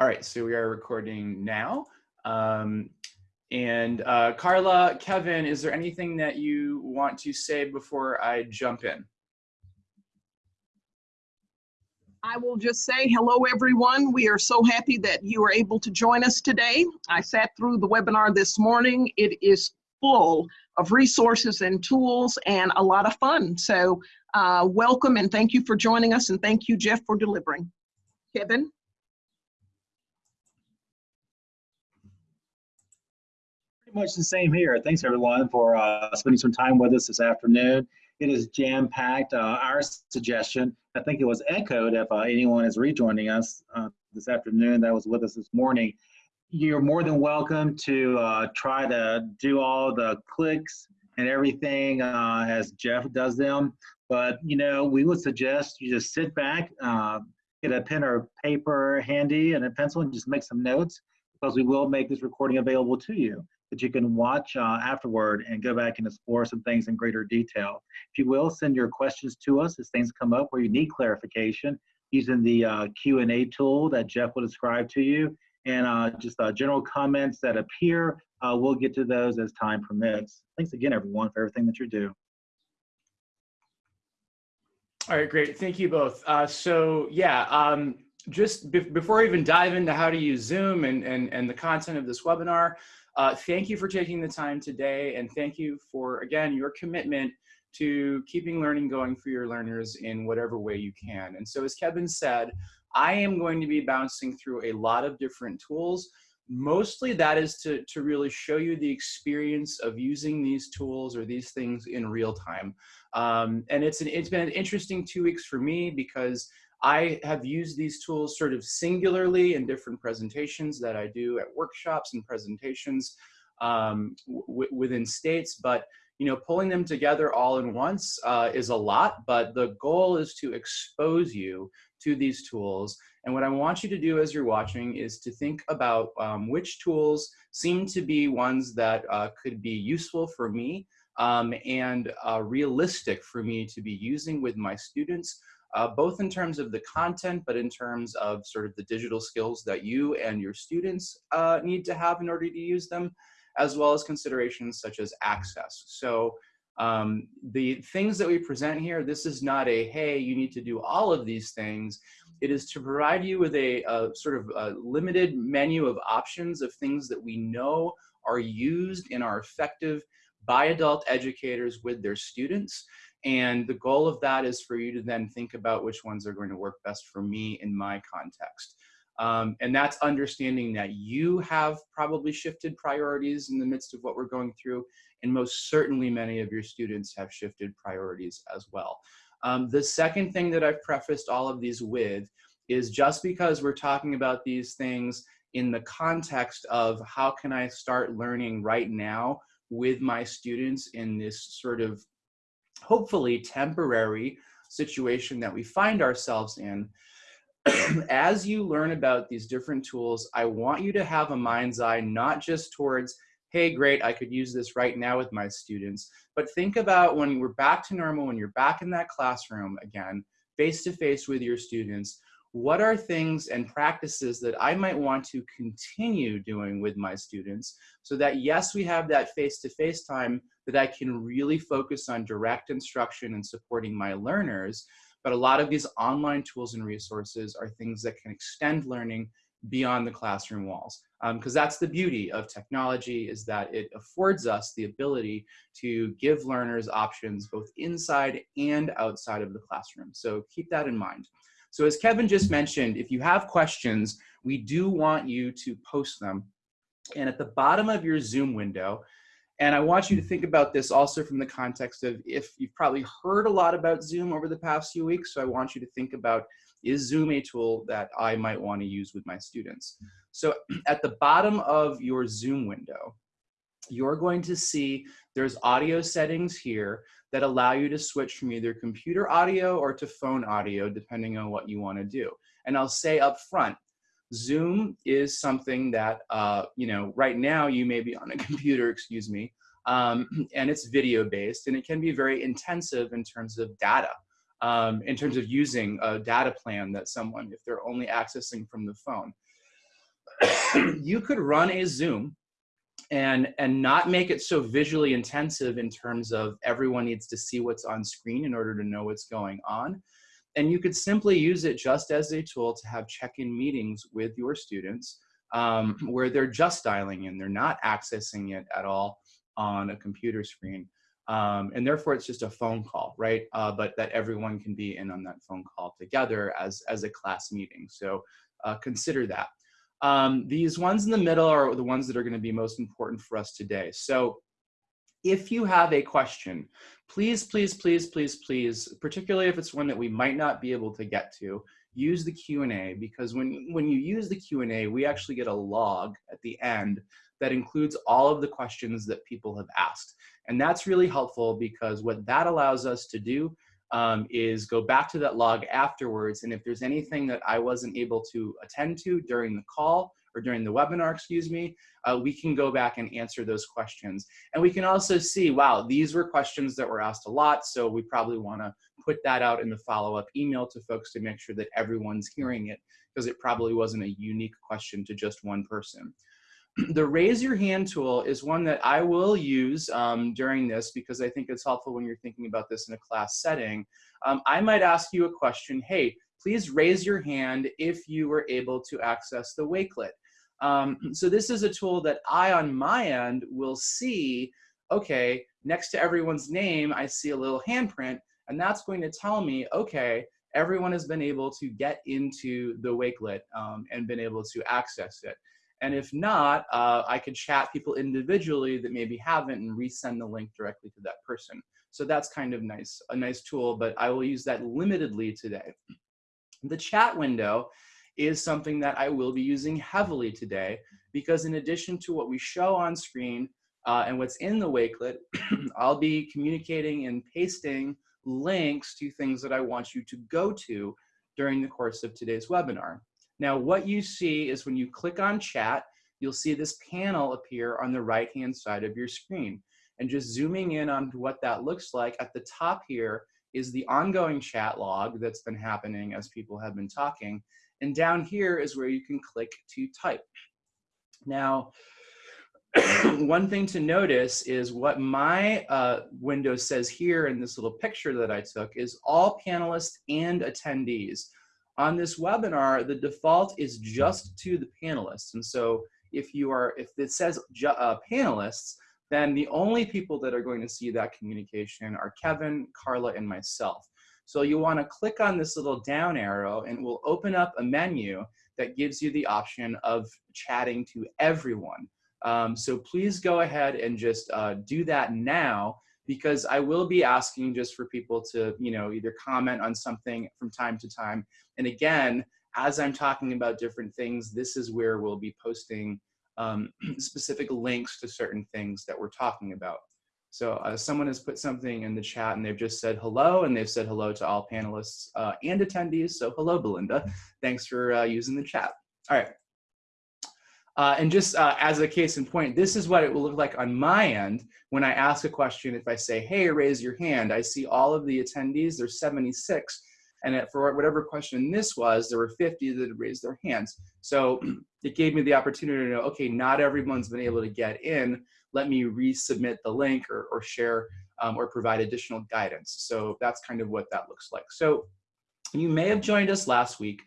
All right, so we are recording now. Um, and uh, Carla, Kevin, is there anything that you want to say before I jump in? I will just say hello, everyone. We are so happy that you are able to join us today. I sat through the webinar this morning. It is full of resources and tools and a lot of fun. So uh, welcome and thank you for joining us and thank you, Jeff, for delivering. Kevin? Pretty much the same here. Thanks everyone for uh, spending some time with us this afternoon. It is jam-packed. Uh, our suggestion, I think it was echoed if uh, anyone is rejoining us uh, this afternoon that was with us this morning. You're more than welcome to uh, try to do all the clicks and everything uh, as Jeff does them. But, you know, we would suggest you just sit back, get a pen or paper handy and a pencil and just make some notes because we will make this recording available to you that you can watch uh, afterward and go back and explore some things in greater detail. If you will, send your questions to us as things come up where you need clarification using the uh, Q&A tool that Jeff will describe to you. And uh, just uh, general comments that appear, uh, we'll get to those as time permits. Thanks again, everyone, for everything that you do. All right, great. Thank you both. Uh, so yeah, um, just be before I even dive into how to use Zoom and, and, and the content of this webinar, uh, thank you for taking the time today and thank you for, again, your commitment to keeping learning going for your learners in whatever way you can. And so as Kevin said, I am going to be bouncing through a lot of different tools. Mostly that is to, to really show you the experience of using these tools or these things in real time. Um, and it's, an, it's been an interesting two weeks for me because I have used these tools sort of singularly in different presentations that I do at workshops and presentations um, within states, but you know, pulling them together all in once uh, is a lot, but the goal is to expose you to these tools. And what I want you to do as you're watching is to think about um, which tools seem to be ones that uh, could be useful for me um, and uh, realistic for me to be using with my students uh, both in terms of the content, but in terms of sort of the digital skills that you and your students uh, need to have in order to use them, as well as considerations such as access. So um, the things that we present here, this is not a, hey, you need to do all of these things. It is to provide you with a, a sort of a limited menu of options of things that we know are used and are effective by adult educators with their students and the goal of that is for you to then think about which ones are going to work best for me in my context. Um, and that's understanding that you have probably shifted priorities in the midst of what we're going through, and most certainly many of your students have shifted priorities as well. Um, the second thing that I've prefaced all of these with is just because we're talking about these things in the context of how can I start learning right now with my students in this sort of hopefully temporary situation that we find ourselves in, as you learn about these different tools, I want you to have a mind's eye, not just towards, hey, great, I could use this right now with my students, but think about when we're back to normal, when you're back in that classroom again, face to face with your students, what are things and practices that I might want to continue doing with my students so that yes, we have that face-to-face -face time that I can really focus on direct instruction and supporting my learners, but a lot of these online tools and resources are things that can extend learning beyond the classroom walls. Because um, that's the beauty of technology is that it affords us the ability to give learners options both inside and outside of the classroom. So keep that in mind. So as Kevin just mentioned, if you have questions, we do want you to post them. And at the bottom of your Zoom window, and I want you to think about this also from the context of if you've probably heard a lot about Zoom over the past few weeks, so I want you to think about, is Zoom a tool that I might want to use with my students? So at the bottom of your Zoom window, you're going to see there's audio settings here that allow you to switch from either computer audio or to phone audio, depending on what you want to do. And I'll say up front, Zoom is something that, uh, you know, right now you may be on a computer, excuse me, um, and it's video based and it can be very intensive in terms of data, um, in terms of using a data plan that someone, if they're only accessing from the phone. you could run a Zoom and and not make it so visually intensive in terms of everyone needs to see what's on screen in order to know what's going on and you could simply use it just as a tool to have check-in meetings with your students um, where they're just dialing in. They're not accessing it at all on a computer screen. Um, and therefore it's just a phone call right? Uh, but that everyone can be in on that phone call together as as a class meeting. So uh, consider that. Um, these ones in the middle are the ones that are going to be most important for us today. So if you have a question, please, please, please, please, please, particularly if it's one that we might not be able to get to, use the Q&A because when, when you use the Q&A, we actually get a log at the end that includes all of the questions that people have asked. And that's really helpful because what that allows us to do um, is go back to that log afterwards. And if there's anything that I wasn't able to attend to during the call or during the webinar, excuse me, uh, we can go back and answer those questions. And we can also see, wow, these were questions that were asked a lot. So we probably wanna put that out in the follow-up email to folks to make sure that everyone's hearing it because it probably wasn't a unique question to just one person. the raise your hand tool is one that I will use um, during this because I think it's helpful when you're thinking about this in a class setting. Um, I might ask you a question, hey, please raise your hand if you were able to access the Wakelet. Um, so this is a tool that I, on my end, will see, okay, next to everyone's name, I see a little handprint, and that's going to tell me, okay, everyone has been able to get into the Wakelet um, and been able to access it. And if not, uh, I could chat people individually that maybe haven't and resend the link directly to that person. So that's kind of nice, a nice tool, but I will use that limitedly today. The chat window is something that I will be using heavily today because in addition to what we show on screen uh, and what's in the Wakelet, I'll be communicating and pasting links to things that I want you to go to during the course of today's webinar. Now, what you see is when you click on chat, you'll see this panel appear on the right-hand side of your screen. And just zooming in on what that looks like, at the top here is the ongoing chat log that's been happening as people have been talking. And down here is where you can click to type. Now, one thing to notice is what my uh, window says here in this little picture that I took is all panelists and attendees on this webinar, the default is just to the panelists. And so if you are, if it says uh, panelists, then the only people that are going to see that communication are Kevin, Carla, and myself. So you wanna click on this little down arrow and it will open up a menu that gives you the option of chatting to everyone. Um, so please go ahead and just uh, do that now because I will be asking just for people to, you know, either comment on something from time to time. And again, as I'm talking about different things, this is where we'll be posting um, specific links to certain things that we're talking about. So uh, someone has put something in the chat and they've just said hello and they've said hello to all panelists uh, and attendees. So hello, Belinda. Thanks for uh, using the chat. All right. Uh, and just uh, as a case in point, this is what it will look like on my end when I ask a question. If I say, hey, raise your hand, I see all of the attendees, there's 76. And for whatever question this was, there were 50 that had raised their hands. So it gave me the opportunity to know, okay, not everyone's been able to get in. Let me resubmit the link or, or share um, or provide additional guidance. So that's kind of what that looks like. So you may have joined us last week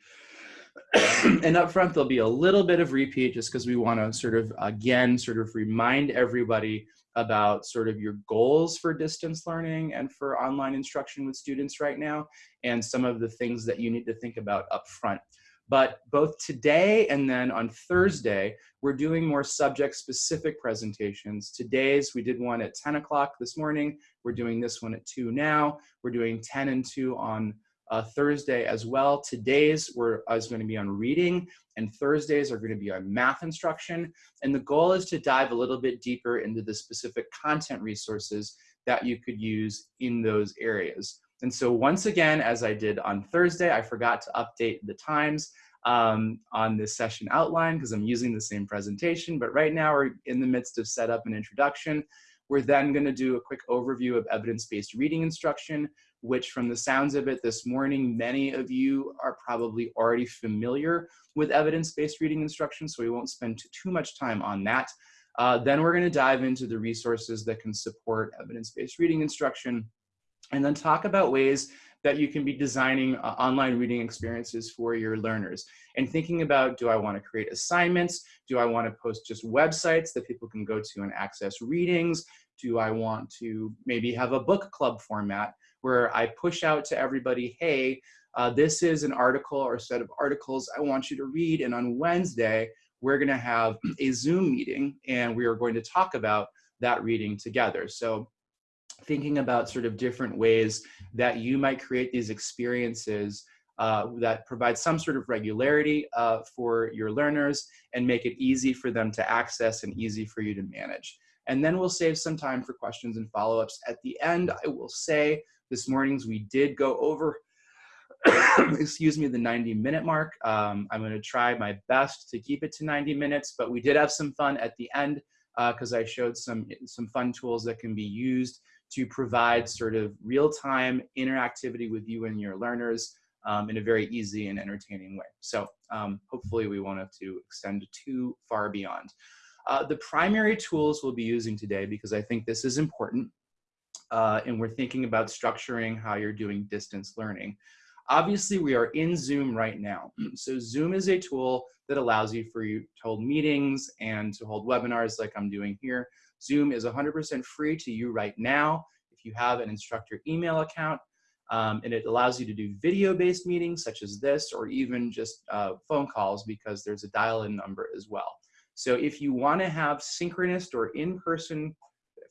and up front, there'll be a little bit of repeat just because we want to sort of, again, sort of remind everybody about sort of your goals for distance learning and for online instruction with students right now, and some of the things that you need to think about up front. But both today and then on Thursday, we're doing more subject specific presentations. Today's, we did one at 10 o'clock this morning. We're doing this one at 2 now. We're doing 10 and 2 on uh, Thursday as well. Today's were, is going to be on reading and Thursdays are going to be on math instruction. And the goal is to dive a little bit deeper into the specific content resources that you could use in those areas. And so once again, as I did on Thursday, I forgot to update the times um, on this session outline because I'm using the same presentation, but right now we're in the midst of setup and introduction. We're then gonna do a quick overview of evidence-based reading instruction. which from the sounds of it this morning, many of you are probably already familiar with evidence-based reading instruction, so we won't spend too much time on that. Uh, then we're gonna dive into the resources that can support evidence-based reading instruction, and then talk about ways that you can be designing uh, online reading experiences for your learners and thinking about, do I wanna create assignments? Do I wanna post just websites that people can go to and access readings? Do I want to maybe have a book club format where I push out to everybody, hey, uh, this is an article or set of articles I want you to read. And on Wednesday, we're gonna have a Zoom meeting and we are going to talk about that reading together. So thinking about sort of different ways that you might create these experiences uh, that provide some sort of regularity uh, for your learners and make it easy for them to access and easy for you to manage. And then we'll save some time for questions and follow-ups. At the end, I will say this morning's we did go over, excuse me, the 90 minute mark. Um, I'm gonna try my best to keep it to 90 minutes, but we did have some fun at the end because uh, I showed some, some fun tools that can be used to provide sort of real-time interactivity with you and your learners um, in a very easy and entertaining way. So um, hopefully we won't have to extend too far beyond. Uh, the primary tools we'll be using today, because I think this is important, uh, and we're thinking about structuring how you're doing distance learning. Obviously, we are in Zoom right now. So Zoom is a tool that allows you for you to hold meetings and to hold webinars like I'm doing here. Zoom is 100% free to you right now if you have an instructor email account. Um, and it allows you to do video-based meetings such as this or even just uh, phone calls because there's a dial-in number as well. So if you want to have synchronous or in-person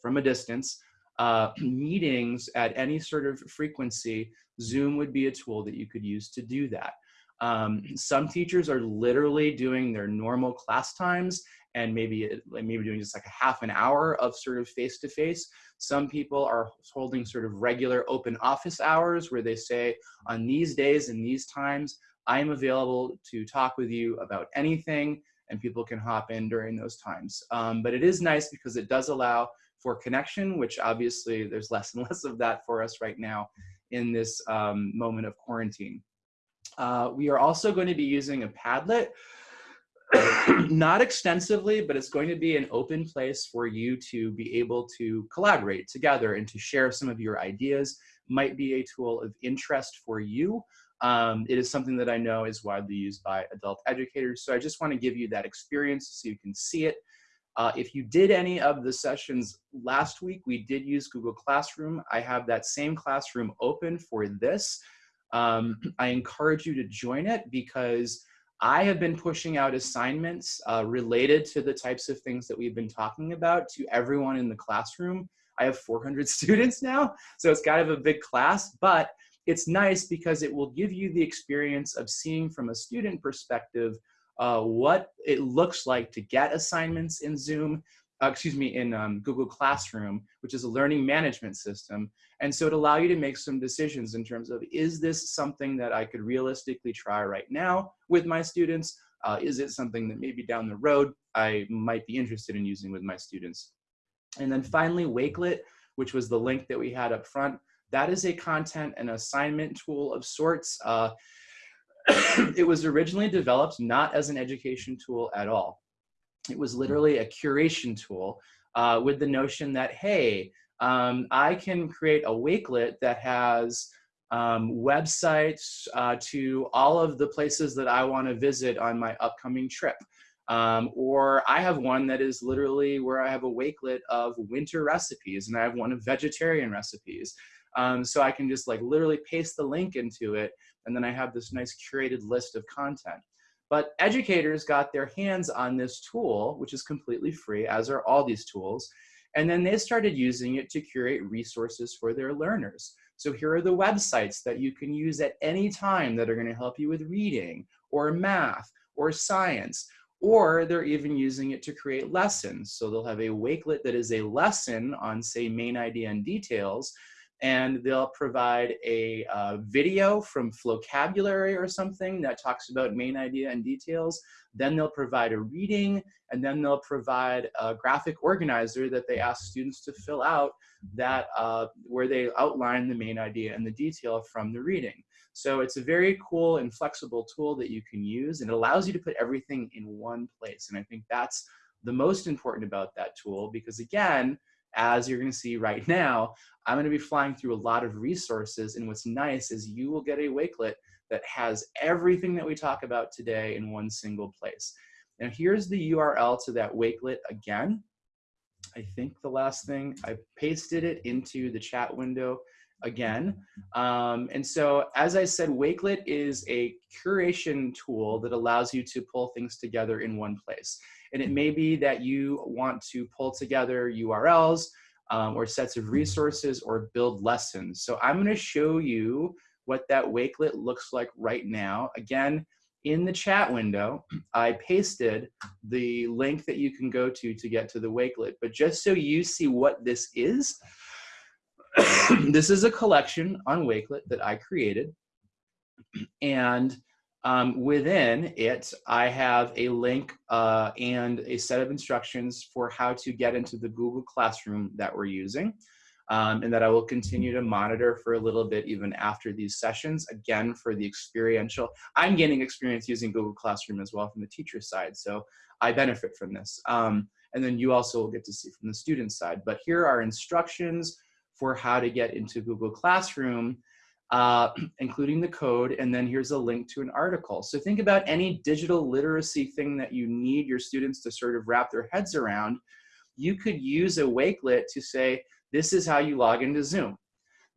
from a distance uh, meetings at any sort of frequency, Zoom would be a tool that you could use to do that. Um, some teachers are literally doing their normal class times and maybe maybe doing just like a half an hour of sort of face-to-face. -face. Some people are holding sort of regular open office hours where they say on these days and these times, I'm available to talk with you about anything and people can hop in during those times. Um, but it is nice because it does allow for connection, which obviously there's less and less of that for us right now in this um, moment of quarantine. Uh, we are also going to be using a Padlet, not extensively, but it's going to be an open place for you to be able to collaborate together and to share some of your ideas. Might be a tool of interest for you. Um, it is something that I know is widely used by adult educators. So I just want to give you that experience so you can see it. Uh, if you did any of the sessions last week, we did use Google Classroom. I have that same classroom open for this. Um, I encourage you to join it because I have been pushing out assignments uh, related to the types of things that we've been talking about to everyone in the classroom. I have 400 students now, so it's kind of a big class, but it's nice because it will give you the experience of seeing from a student perspective uh, what it looks like to get assignments in Zoom, uh, excuse me, in um, Google Classroom, which is a learning management system. And so it allow you to make some decisions in terms of, is this something that I could realistically try right now with my students? Uh, is it something that maybe down the road I might be interested in using with my students? And then finally, Wakelet, which was the link that we had up front. That is a content and assignment tool of sorts. Uh, it was originally developed not as an education tool at all. It was literally a curation tool uh, with the notion that, hey, um, I can create a Wakelet that has um, websites uh, to all of the places that I want to visit on my upcoming trip. Um, or I have one that is literally where I have a Wakelet of winter recipes and I have one of vegetarian recipes. Um, so I can just like literally paste the link into it and then I have this nice curated list of content. But educators got their hands on this tool, which is completely free, as are all these tools, and then they started using it to curate resources for their learners. So here are the websites that you can use at any time that are gonna help you with reading or math or science, or they're even using it to create lessons. So they'll have a Wakelet that is a lesson on say main idea and details, and they'll provide a uh, video from Flocabulary or something that talks about main idea and details. Then they'll provide a reading, and then they'll provide a graphic organizer that they ask students to fill out that uh, where they outline the main idea and the detail from the reading. So it's a very cool and flexible tool that you can use, and it allows you to put everything in one place. And I think that's the most important about that tool because again, as you're gonna see right now, I'm gonna be flying through a lot of resources and what's nice is you will get a Wakelet that has everything that we talk about today in one single place. Now here's the URL to that Wakelet again. I think the last thing, I pasted it into the chat window again. Um, and so, as I said, Wakelet is a curation tool that allows you to pull things together in one place. And it may be that you want to pull together URLs um, or sets of resources or build lessons. So I'm gonna show you what that Wakelet looks like right now. Again, in the chat window, I pasted the link that you can go to to get to the Wakelet. But just so you see what this is, this is a collection on Wakelet that I created. And um, within it, I have a link uh, and a set of instructions for how to get into the Google Classroom that we're using. Um, and that I will continue to monitor for a little bit even after these sessions, again, for the experiential. I'm gaining experience using Google Classroom as well from the teacher side, so I benefit from this. Um, and then you also will get to see from the student side. But here are instructions for how to get into Google Classroom uh, including the code, and then here's a link to an article. So think about any digital literacy thing that you need your students to sort of wrap their heads around. You could use a Wakelet to say, this is how you log into Zoom.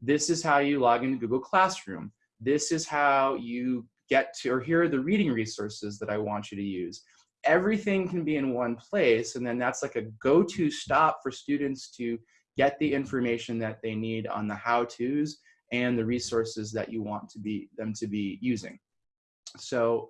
This is how you log into Google Classroom. This is how you get to, or here are the reading resources that I want you to use. Everything can be in one place, and then that's like a go-to stop for students to get the information that they need on the how-tos and the resources that you want to be them to be using. So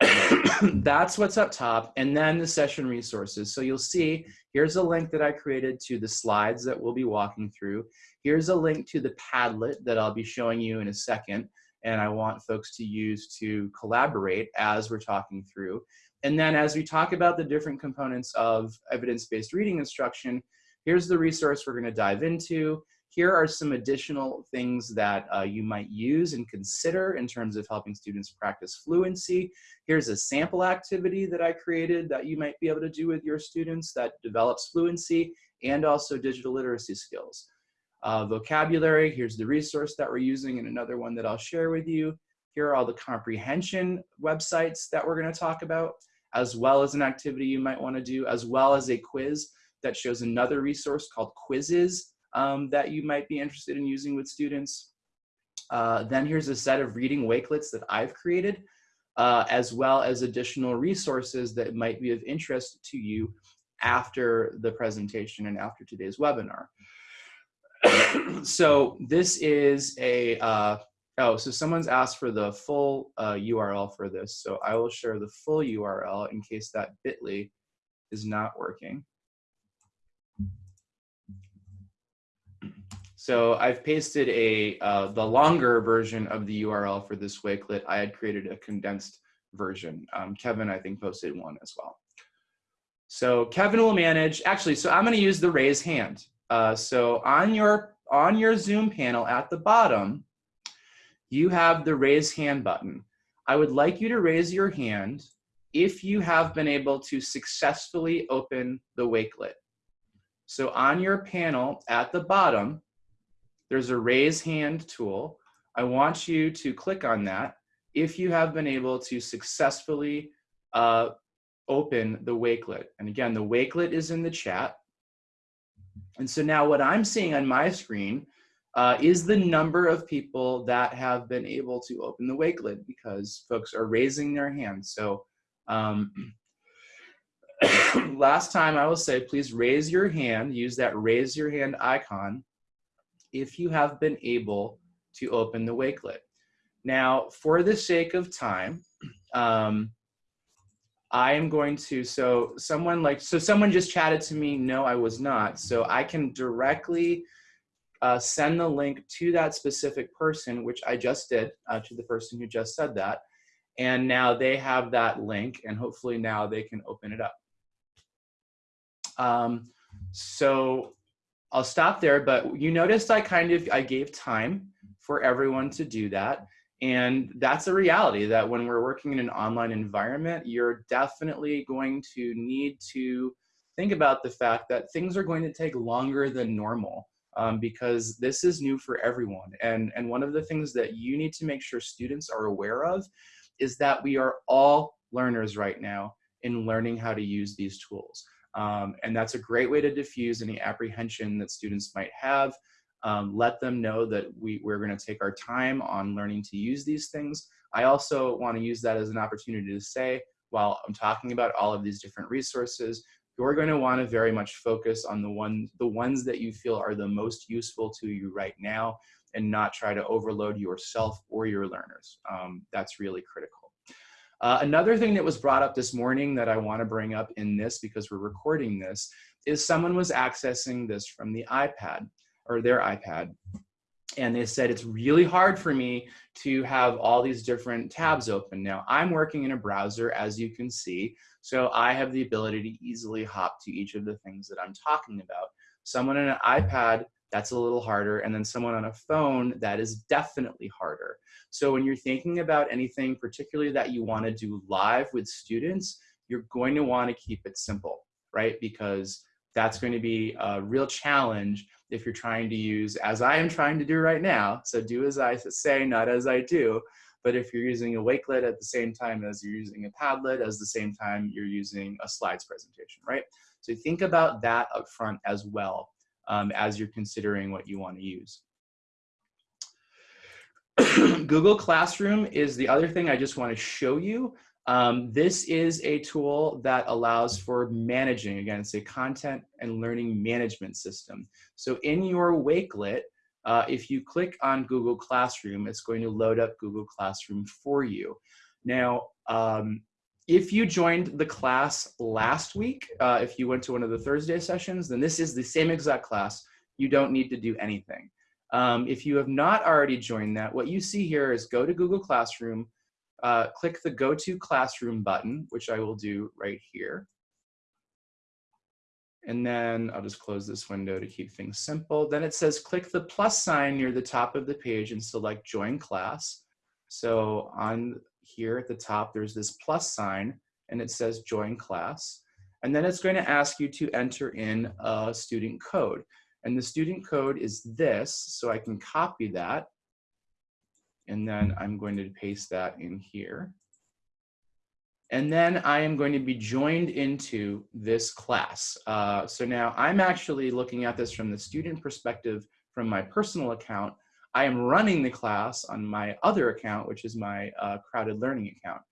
that's what's up top and then the session resources. So you'll see here's a link that I created to the slides that we'll be walking through. Here's a link to the Padlet that I'll be showing you in a second and I want folks to use to collaborate as we're talking through. And then as we talk about the different components of evidence-based reading instruction, here's the resource we're gonna dive into. Here are some additional things that uh, you might use and consider in terms of helping students practice fluency. Here's a sample activity that I created that you might be able to do with your students that develops fluency and also digital literacy skills. Uh, vocabulary, here's the resource that we're using and another one that I'll share with you. Here are all the comprehension websites that we're gonna talk about, as well as an activity you might wanna do, as well as a quiz that shows another resource called Quizizz um, that you might be interested in using with students. Uh, then here's a set of reading wakelets that I've created, uh, as well as additional resources that might be of interest to you after the presentation and after today's webinar. so this is a, uh, oh, so someone's asked for the full URL uh, for this. So I will share the full URL in case that bit.ly is not working. So I've pasted a uh, the longer version of the URL for this Wakelet. I had created a condensed version. Um, Kevin, I think, posted one as well. So Kevin will manage, actually, so I'm gonna use the raise hand. Uh, so on your, on your Zoom panel at the bottom, you have the raise hand button. I would like you to raise your hand if you have been able to successfully open the Wakelet. So on your panel at the bottom, there's a raise hand tool. I want you to click on that if you have been able to successfully uh, open the Wakelet. And again, the Wakelet is in the chat. And so now what I'm seeing on my screen uh, is the number of people that have been able to open the Wakelet because folks are raising their hands. So um, last time I will say, please raise your hand, use that raise your hand icon if you have been able to open the wakelet. Now, for the sake of time, um, I am going to, so someone like, so someone just chatted to me, no, I was not. So I can directly uh, send the link to that specific person, which I just did uh, to the person who just said that. And now they have that link and hopefully now they can open it up. Um, so I'll stop there, but you noticed I kind of, I gave time for everyone to do that. And that's a reality that when we're working in an online environment, you're definitely going to need to think about the fact that things are going to take longer than normal um, because this is new for everyone. And, and one of the things that you need to make sure students are aware of is that we are all learners right now in learning how to use these tools. Um, and that's a great way to diffuse any apprehension that students might have. Um, let them know that we, we're going to take our time on learning to use these things. I also want to use that as an opportunity to say, while I'm talking about all of these different resources, you're going to want to very much focus on the ones, the ones that you feel are the most useful to you right now and not try to overload yourself or your learners. Um, that's really critical. Uh, another thing that was brought up this morning that I want to bring up in this because we're recording this is someone was accessing this from the iPad or their iPad. And they said, it's really hard for me to have all these different tabs open. Now, I'm working in a browser, as you can see, so I have the ability to easily hop to each of the things that I'm talking about. Someone on an iPad, that's a little harder, and then someone on a phone, that is definitely harder. So when you're thinking about anything, particularly that you wanna do live with students, you're going to wanna keep it simple, right? Because that's going to be a real challenge if you're trying to use, as I am trying to do right now, so do as I say, not as I do, but if you're using a Wakelet at the same time as you're using a Padlet, as the same time you're using a slides presentation, right? So think about that up front as well um, as you're considering what you want to use. Google Classroom is the other thing I just want to show you. Um, this is a tool that allows for managing, again, it's a content and learning management system. So in your Wakelet, uh, if you click on Google Classroom, it's going to load up Google Classroom for you. Now, um, if you joined the class last week, uh, if you went to one of the Thursday sessions, then this is the same exact class. You don't need to do anything. Um, if you have not already joined that, what you see here is go to Google Classroom, uh, click the Go to Classroom button, which I will do right here. And then I'll just close this window to keep things simple. Then it says click the plus sign near the top of the page and select Join Class. So on here at the top, there's this plus sign and it says Join Class. And then it's going to ask you to enter in a student code. And the student code is this, so I can copy that and then I'm going to paste that in here. And then I am going to be joined into this class. Uh, so now I'm actually looking at this from the student perspective from my personal account. I am running the class on my other account, which is my uh, CrowdED Learning account.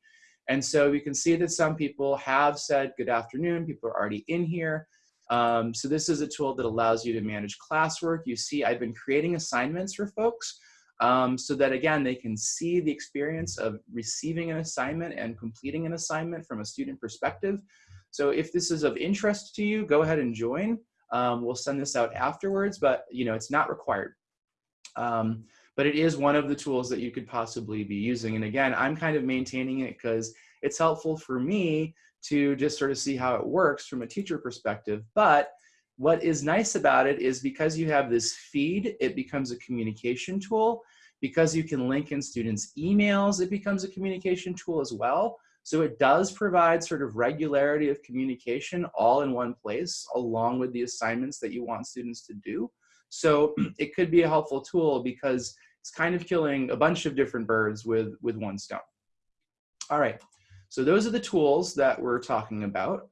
And so we can see that some people have said good afternoon, people are already in here. Um, so this is a tool that allows you to manage classwork. You see I've been creating assignments for folks um, so that again, they can see the experience of receiving an assignment and completing an assignment from a student perspective. So if this is of interest to you, go ahead and join. Um, we'll send this out afterwards, but you know it's not required. Um, but it is one of the tools that you could possibly be using. And again, I'm kind of maintaining it because it's helpful for me to just sort of see how it works from a teacher perspective. But what is nice about it is because you have this feed, it becomes a communication tool. Because you can link in students' emails, it becomes a communication tool as well. So it does provide sort of regularity of communication all in one place, along with the assignments that you want students to do. So it could be a helpful tool because it's kind of killing a bunch of different birds with, with one stone. All right, so those are the tools that we're talking about.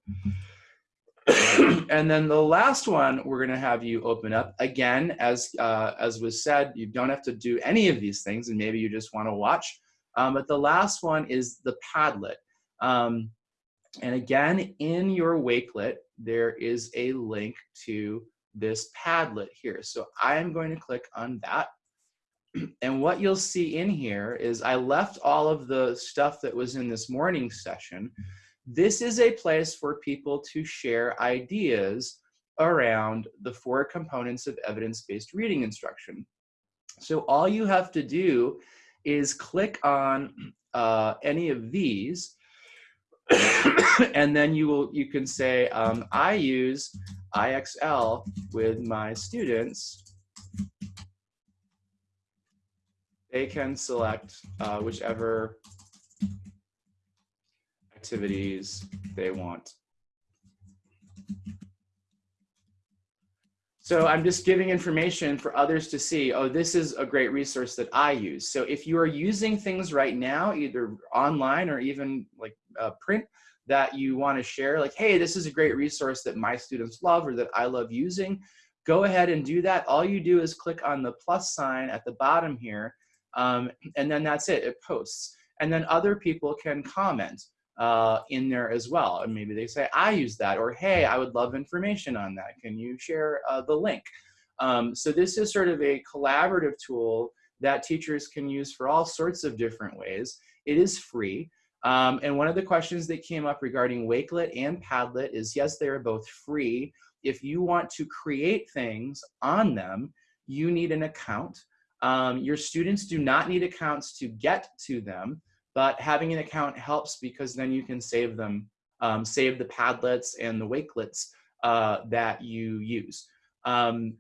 and then the last one we're going to have you open up again as uh, as was said you don't have to do any of these things and maybe you just want to watch um, but the last one is the padlet um, and again in your wakelet there is a link to this padlet here. So I am going to click on that. And what you'll see in here is I left all of the stuff that was in this morning session. This is a place for people to share ideas around the four components of evidence-based reading instruction. So all you have to do is click on uh, any of these and then you will you can say um, I use IXL with my students. They can select uh, whichever activities they want. So I'm just giving information for others to see, oh, this is a great resource that I use. So if you are using things right now, either online or even like uh, print, that you want to share, like, hey, this is a great resource that my students love or that I love using, go ahead and do that. All you do is click on the plus sign at the bottom here, um, and then that's it, it posts. And then other people can comment uh, in there as well. And maybe they say, I use that, or hey, I would love information on that. Can you share uh, the link? Um, so this is sort of a collaborative tool that teachers can use for all sorts of different ways. It is free. Um, and one of the questions that came up regarding Wakelet and Padlet is yes, they are both free. If you want to create things on them, you need an account. Um, your students do not need accounts to get to them but having an account helps because then you can save them, um, save the Padlets and the Wakelets uh, that you use. Um,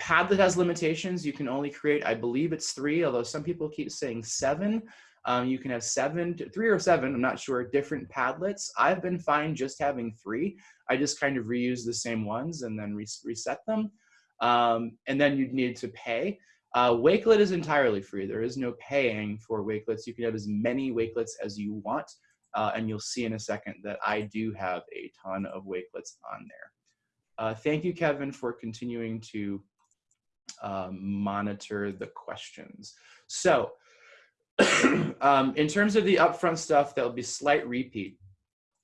Padlet has limitations. You can only create, I believe it's three, although some people keep saying seven. Um, you can have seven, three or seven, I'm not sure, different Padlets. I've been fine just having three. I just kind of reuse the same ones and then reset them. Um, and then you'd need to pay. Uh, Wakelet is entirely free. There is no paying for Wakelets. You can have as many Wakelets as you want. Uh, and you'll see in a second that I do have a ton of Wakelets on there. Uh, thank you, Kevin, for continuing to um, monitor the questions. So um, in terms of the upfront stuff, there'll be slight repeat.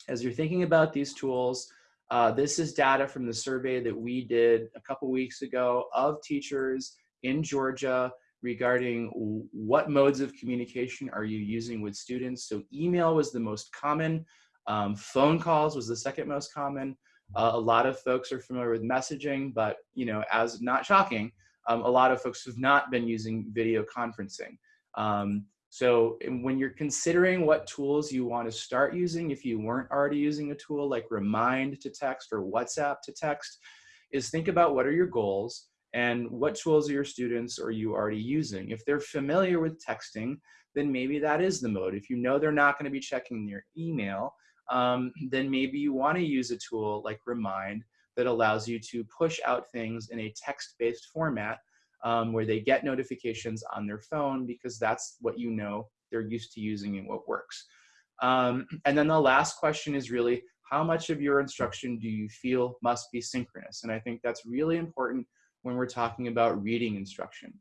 As you're thinking about these tools, uh, this is data from the survey that we did a couple weeks ago of teachers in Georgia regarding what modes of communication are you using with students. So email was the most common, um, phone calls was the second most common. Uh, a lot of folks are familiar with messaging, but you know, as not shocking, um, a lot of folks have not been using video conferencing. Um, so when you're considering what tools you want to start using, if you weren't already using a tool like Remind to text or WhatsApp to text, is think about what are your goals and what tools are your students are you already using? If they're familiar with texting, then maybe that is the mode. If you know they're not gonna be checking their email, um, then maybe you wanna use a tool like Remind that allows you to push out things in a text-based format um, where they get notifications on their phone because that's what you know they're used to using and what works. Um, and then the last question is really, how much of your instruction do you feel must be synchronous? And I think that's really important when we're talking about reading instruction.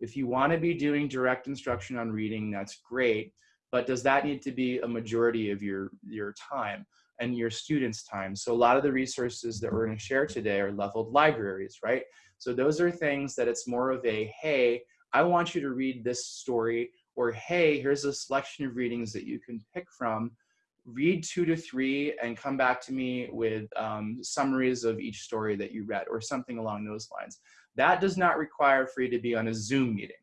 If you want to be doing direct instruction on reading, that's great, but does that need to be a majority of your, your time and your students' time? So a lot of the resources that we're going to share today are leveled libraries, right? So those are things that it's more of a, hey, I want you to read this story, or hey, here's a selection of readings that you can pick from read two to three and come back to me with um, summaries of each story that you read or something along those lines. That does not require for you to be on a Zoom meeting,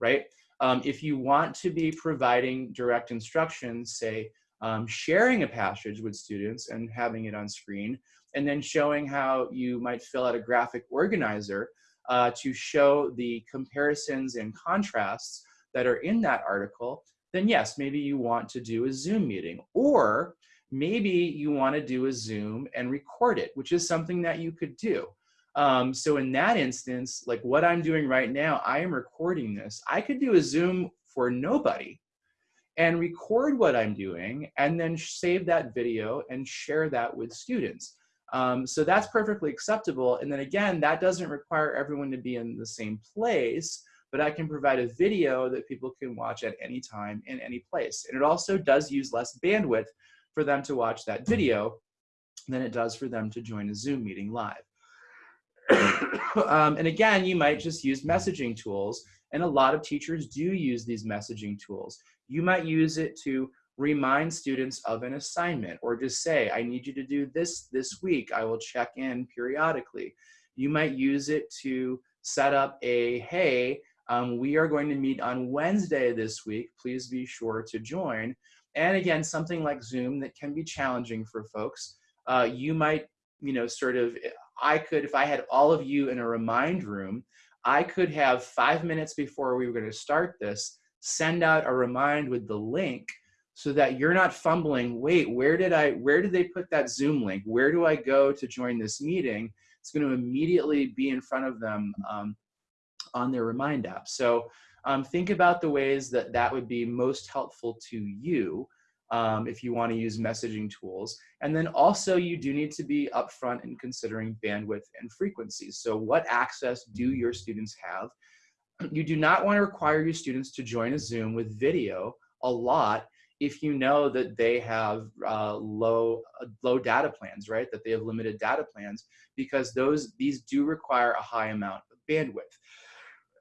right? Um, if you want to be providing direct instructions, say um, sharing a passage with students and having it on screen, and then showing how you might fill out a graphic organizer uh, to show the comparisons and contrasts that are in that article, then yes, maybe you want to do a Zoom meeting. Or maybe you want to do a Zoom and record it, which is something that you could do. Um, so in that instance, like what I'm doing right now, I am recording this. I could do a Zoom for nobody and record what I'm doing and then save that video and share that with students. Um, so that's perfectly acceptable. And then again, that doesn't require everyone to be in the same place but I can provide a video that people can watch at any time in any place. And it also does use less bandwidth for them to watch that video than it does for them to join a Zoom meeting live. um, and again, you might just use messaging tools, and a lot of teachers do use these messaging tools. You might use it to remind students of an assignment or just say, I need you to do this this week. I will check in periodically. You might use it to set up a, hey, um, we are going to meet on Wednesday this week. Please be sure to join. And again, something like Zoom that can be challenging for folks. Uh, you might, you know, sort of, I could, if I had all of you in a remind room, I could have five minutes before we were going to start this, send out a remind with the link so that you're not fumbling, wait, where did I, where did they put that Zoom link? Where do I go to join this meeting? It's going to immediately be in front of them um, on their Remind app. So um, think about the ways that that would be most helpful to you um, if you want to use messaging tools. And then also you do need to be upfront in considering bandwidth and frequency. So what access do your students have? You do not want to require your students to join a Zoom with video a lot if you know that they have uh, low uh, low data plans, right? That they have limited data plans, because those these do require a high amount of bandwidth.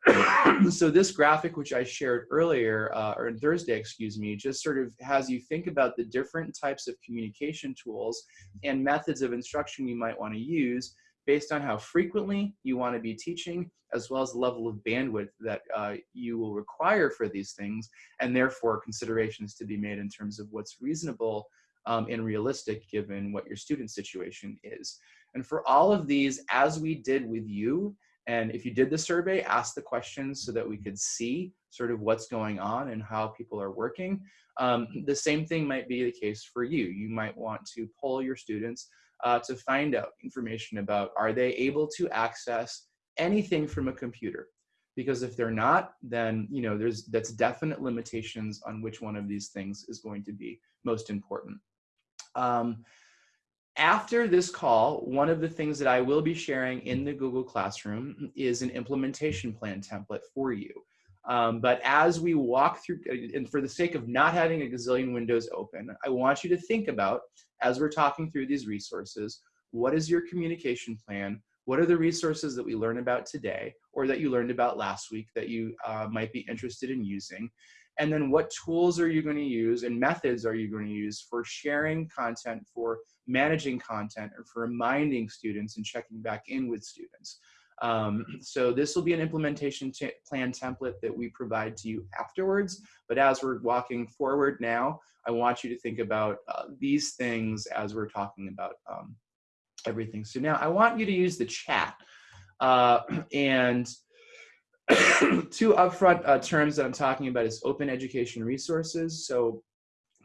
so this graphic, which I shared earlier, uh, or Thursday, excuse me, just sort of has you think about the different types of communication tools and methods of instruction you might want to use based on how frequently you want to be teaching, as well as the level of bandwidth that uh, you will require for these things, and therefore considerations to be made in terms of what's reasonable um, and realistic given what your student situation is. And for all of these, as we did with you, and if you did the survey, ask the questions so that we could see sort of what's going on and how people are working. Um, the same thing might be the case for you. You might want to poll your students uh, to find out information about are they able to access anything from a computer? Because if they're not, then you know there's that's definite limitations on which one of these things is going to be most important. Um, after this call, one of the things that I will be sharing in the Google Classroom is an implementation plan template for you. Um, but as we walk through, and for the sake of not having a gazillion windows open, I want you to think about, as we're talking through these resources, what is your communication plan? What are the resources that we learn about today or that you learned about last week that you uh, might be interested in using? And then what tools are you going to use and methods are you going to use for sharing content, for managing content, or for reminding students and checking back in with students? Um, so this will be an implementation plan template that we provide to you afterwards. But as we're walking forward now, I want you to think about uh, these things as we're talking about um, everything. So now I want you to use the chat. Uh, and two upfront uh, terms that I'm talking about is open education resources. So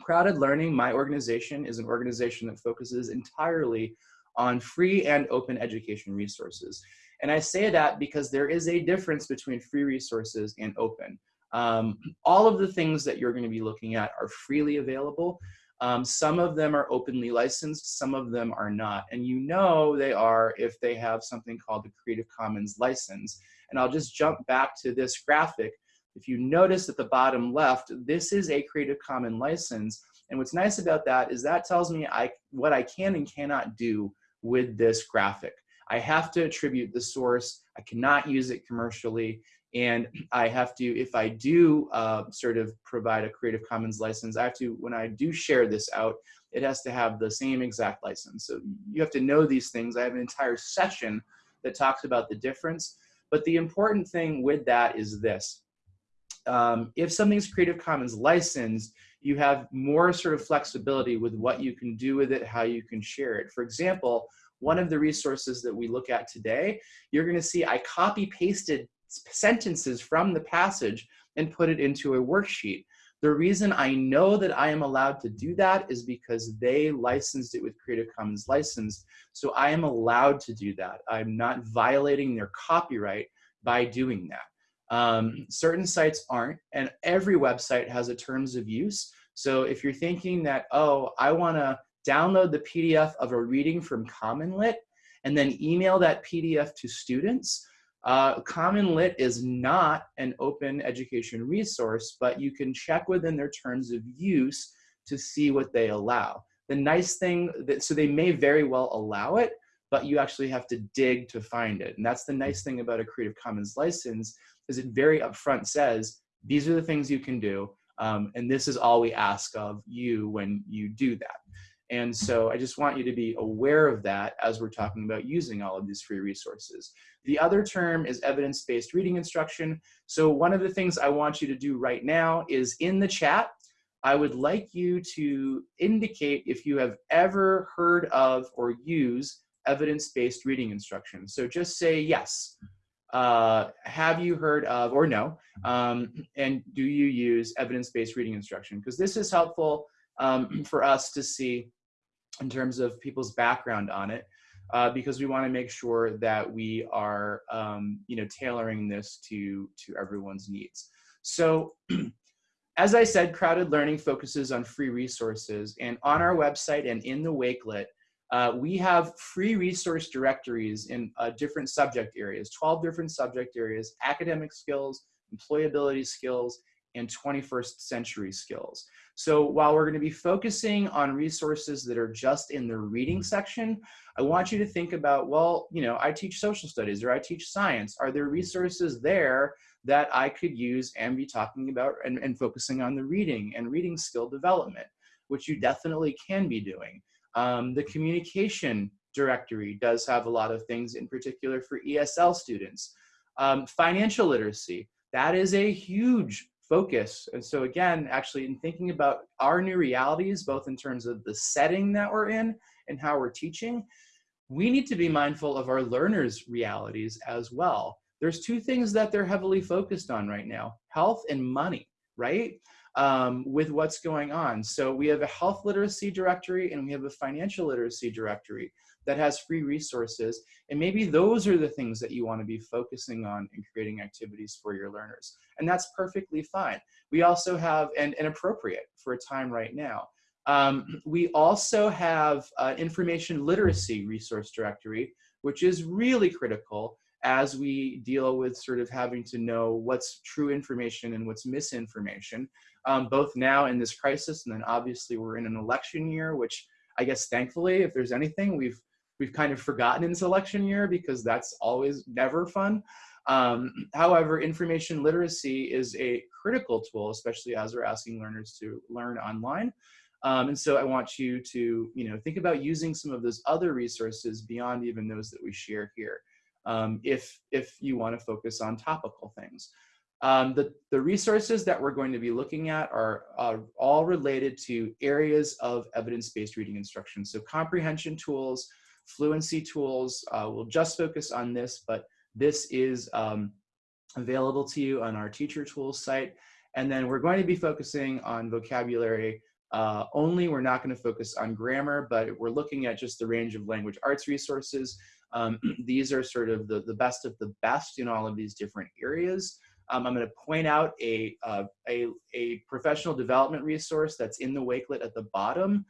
CrowdED Learning, my organization, is an organization that focuses entirely on free and open education resources. And I say that because there is a difference between free resources and open. Um, all of the things that you're going to be looking at are freely available. Um, some of them are openly licensed, some of them are not. And you know they are if they have something called the Creative Commons license. And I'll just jump back to this graphic. If you notice at the bottom left, this is a Creative Commons license. And what's nice about that is that tells me I, what I can and cannot do with this graphic. I have to attribute the source. I cannot use it commercially. And I have to, if I do uh, sort of provide a Creative Commons license, I have to, when I do share this out, it has to have the same exact license. So you have to know these things. I have an entire session that talks about the difference. But the important thing with that is this. Um, if something's Creative Commons licensed, you have more sort of flexibility with what you can do with it, how you can share it. For example, one of the resources that we look at today, you're gonna see I copy pasted sentences from the passage and put it into a worksheet. The reason I know that I am allowed to do that is because they licensed it with Creative Commons license. So I am allowed to do that. I'm not violating their copyright by doing that. Um, certain sites aren't, and every website has a terms of use. So if you're thinking that, oh, I wanna download the PDF of a reading from Common Lit and then email that PDF to students, uh, Common Lit is not an open education resource, but you can check within their terms of use to see what they allow. The nice thing, that, so they may very well allow it, but you actually have to dig to find it. And that's the nice thing about a Creative Commons license is it very upfront says, these are the things you can do. Um, and this is all we ask of you when you do that. And so I just want you to be aware of that as we're talking about using all of these free resources. The other term is evidence-based reading instruction. So one of the things I want you to do right now is in the chat, I would like you to indicate if you have ever heard of or use evidence-based reading instruction. So just say yes. Uh, have you heard of or no? Um, and do you use evidence-based reading instruction? Because this is helpful um, for us to see in terms of people's background on it. Uh, because we want to make sure that we are, um, you know, tailoring this to to everyone's needs. So As I said, CrowdED Learning focuses on free resources. And on our website and in the Wakelet, uh, we have free resource directories in uh, different subject areas, 12 different subject areas, academic skills, employability skills, and 21st century skills. So while we're gonna be focusing on resources that are just in the reading section, I want you to think about, well, you know, I teach social studies or I teach science. Are there resources there that I could use and be talking about and, and focusing on the reading and reading skill development, which you definitely can be doing. Um, the communication directory does have a lot of things in particular for ESL students. Um, financial literacy, that is a huge focus. And so again, actually in thinking about our new realities, both in terms of the setting that we're in and how we're teaching, we need to be mindful of our learners' realities as well there's two things that they're heavily focused on right now, health and money, right? Um, with what's going on. So we have a health literacy directory and we have a financial literacy directory that has free resources. And maybe those are the things that you wanna be focusing on in creating activities for your learners. And that's perfectly fine. We also have, and, and appropriate for a time right now. Um, we also have uh, information literacy resource directory, which is really critical as we deal with sort of having to know what's true information and what's misinformation, um, both now in this crisis, and then obviously we're in an election year, which I guess thankfully, if there's anything, we've we've kind of forgotten in this election year because that's always never fun. Um, however, information literacy is a critical tool, especially as we're asking learners to learn online. Um, and so I want you to, you know, think about using some of those other resources beyond even those that we share here um, if, if you want to focus on topical things. Um, the, the resources that we're going to be looking at are, are all related to areas of evidence-based reading instruction. So comprehension tools, fluency tools, uh, we'll just focus on this, but this is um, available to you on our teacher tools site. And then we're going to be focusing on vocabulary uh, only. We're not going to focus on grammar, but we're looking at just the range of language arts resources. Um, these are sort of the, the best of the best in all of these different areas. Um, I'm going to point out a, uh, a, a professional development resource that's in the Wakelet at the bottom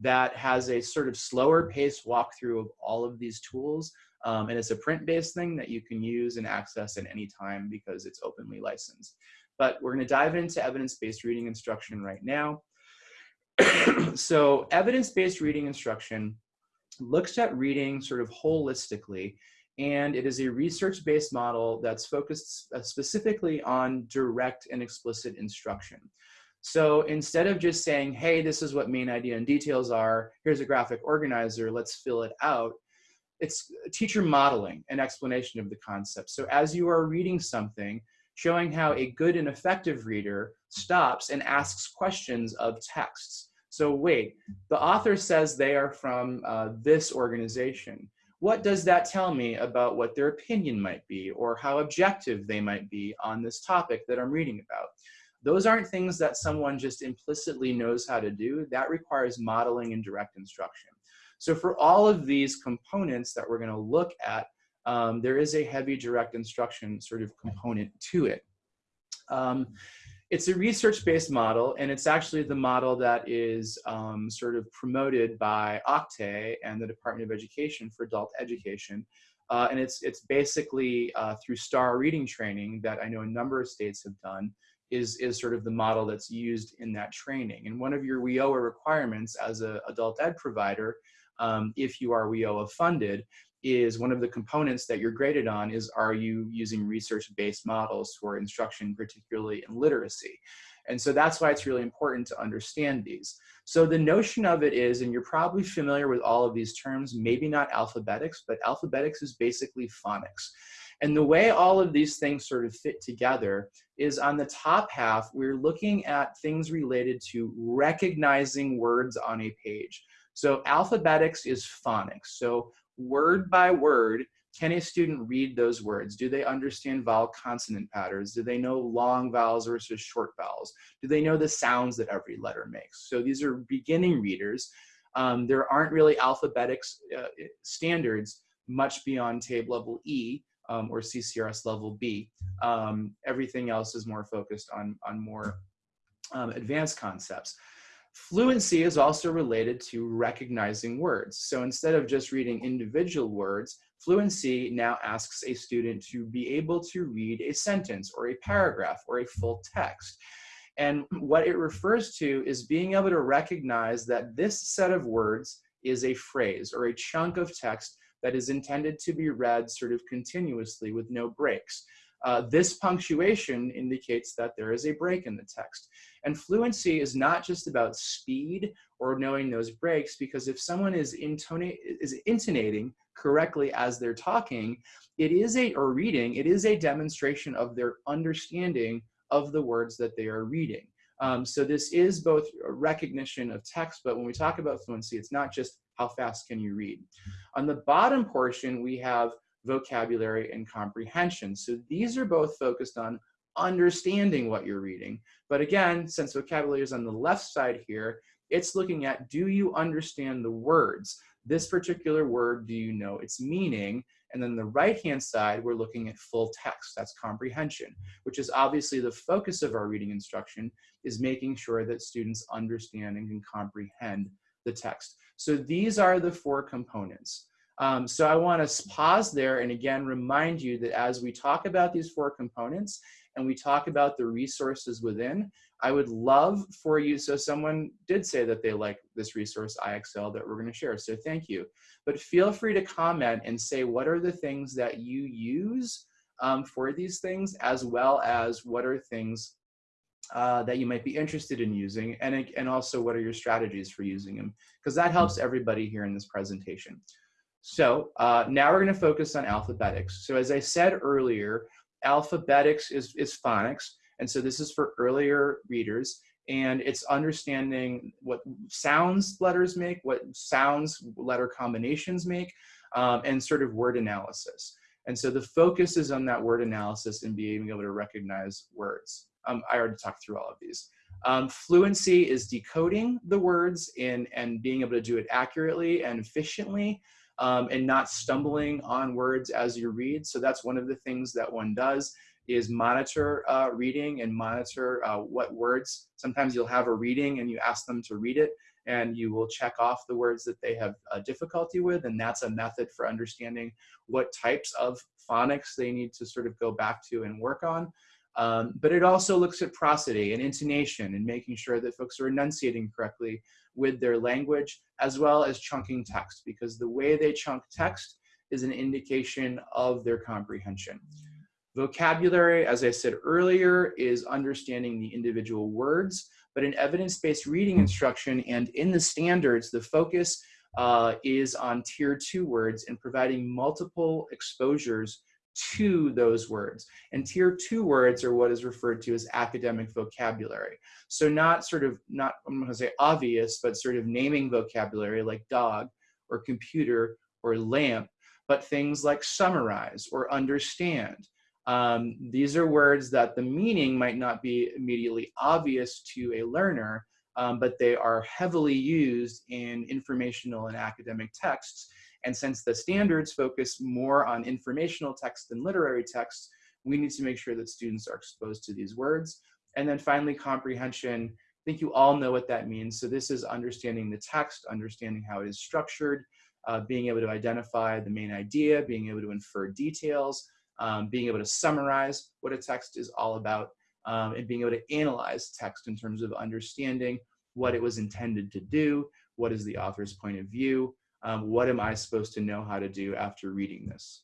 that has a sort of slower paced walkthrough of all of these tools. Um, and it's a print-based thing that you can use and access at any time because it's openly licensed. But we're going to dive into evidence-based reading instruction right now. so evidence-based reading instruction looks at reading sort of holistically and it is a research-based model that's focused uh, specifically on direct and explicit instruction. So instead of just saying, hey, this is what main idea and details are, here's a graphic organizer, let's fill it out, it's teacher modeling and explanation of the concept. So as you are reading something, showing how a good and effective reader stops and asks questions of texts. So wait, the author says they are from uh, this organization. What does that tell me about what their opinion might be or how objective they might be on this topic that I'm reading about? Those aren't things that someone just implicitly knows how to do. That requires modeling and direct instruction. So for all of these components that we're gonna look at, um, there is a heavy direct instruction sort of component to it. Um, it's a research-based model, and it's actually the model that is um, sort of promoted by OCTAE and the Department of Education for adult education. Uh, and it's, it's basically uh, through STAR reading training that I know a number of states have done, is, is sort of the model that's used in that training. And one of your WIOA requirements as an adult ed provider, um, if you are WIOA funded, is one of the components that you're graded on is are you using research-based models for instruction, particularly in literacy? And so that's why it's really important to understand these. So the notion of it is, and you're probably familiar with all of these terms, maybe not alphabetics, but alphabetics is basically phonics. And the way all of these things sort of fit together is on the top half, we're looking at things related to recognizing words on a page. So alphabetics is phonics. So word by word, can a student read those words? Do they understand vowel consonant patterns? Do they know long vowels versus short vowels? Do they know the sounds that every letter makes? So these are beginning readers. Um, there aren't really alphabetics uh, standards much beyond TABE level E um, or CCRS level B. Um, everything else is more focused on, on more um, advanced concepts. Fluency is also related to recognizing words. So instead of just reading individual words, fluency now asks a student to be able to read a sentence or a paragraph or a full text. And what it refers to is being able to recognize that this set of words is a phrase or a chunk of text that is intended to be read sort of continuously with no breaks. Uh, this punctuation indicates that there is a break in the text. And fluency is not just about speed or knowing those breaks, because if someone is, is intonating correctly as they're talking, it is a, or reading, it is a demonstration of their understanding of the words that they are reading. Um, so this is both a recognition of text, but when we talk about fluency, it's not just how fast can you read. On the bottom portion, we have vocabulary and comprehension. So these are both focused on understanding what you're reading. But again, since vocabulary is on the left side here, it's looking at do you understand the words? This particular word, do you know its meaning? And then the right-hand side, we're looking at full text, that's comprehension, which is obviously the focus of our reading instruction, is making sure that students understand and can comprehend the text. So these are the four components. Um, so I want to pause there and again remind you that as we talk about these four components and we talk about the resources within, I would love for you, so someone did say that they like this resource IXL that we're going to share, so thank you. But feel free to comment and say what are the things that you use um, for these things as well as what are things uh, that you might be interested in using and, and also what are your strategies for using them because that helps everybody here in this presentation. So uh, now we're going to focus on alphabetics. So as I said earlier, alphabetics is, is phonics. And so this is for earlier readers. And it's understanding what sounds letters make, what sounds letter combinations make, um, and sort of word analysis. And so the focus is on that word analysis and being able to recognize words. Um, I already talked through all of these. Um, fluency is decoding the words in, and being able to do it accurately and efficiently um, and not stumbling on words as you read. So that's one of the things that one does is monitor uh, reading and monitor uh, what words. Sometimes you'll have a reading and you ask them to read it and you will check off the words that they have uh, difficulty with and that's a method for understanding what types of phonics they need to sort of go back to and work on. Um, but it also looks at prosody and intonation and making sure that folks are enunciating correctly with their language, as well as chunking text, because the way they chunk text is an indication of their comprehension. Vocabulary, as I said earlier, is understanding the individual words, but in evidence-based reading instruction and in the standards, the focus uh, is on tier two words and providing multiple exposures to those words. And tier two words are what is referred to as academic vocabulary. So not sort of, not I'm gonna say obvious, but sort of naming vocabulary like dog or computer or lamp, but things like summarize or understand. Um, these are words that the meaning might not be immediately obvious to a learner, um, but they are heavily used in informational and academic texts and since the standards focus more on informational text than literary text, we need to make sure that students are exposed to these words. And then finally, comprehension. I think you all know what that means. So this is understanding the text, understanding how it is structured, uh, being able to identify the main idea, being able to infer details, um, being able to summarize what a text is all about, um, and being able to analyze text in terms of understanding what it was intended to do, what is the author's point of view, um, what am I supposed to know how to do after reading this?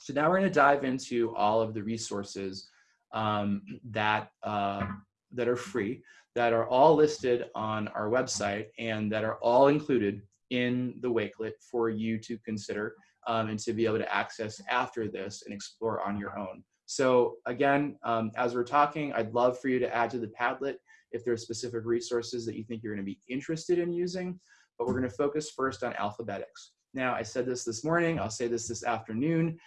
So now we're going to dive into all of the resources um, that, uh, that are free that are all listed on our website and that are all included in the Wakelet for you to consider um, and to be able to access after this and explore on your own. So again, um, as we're talking, I'd love for you to add to the Padlet if there are specific resources that you think you're gonna be interested in using, but we're gonna focus first on alphabetics. Now, I said this this morning, I'll say this this afternoon.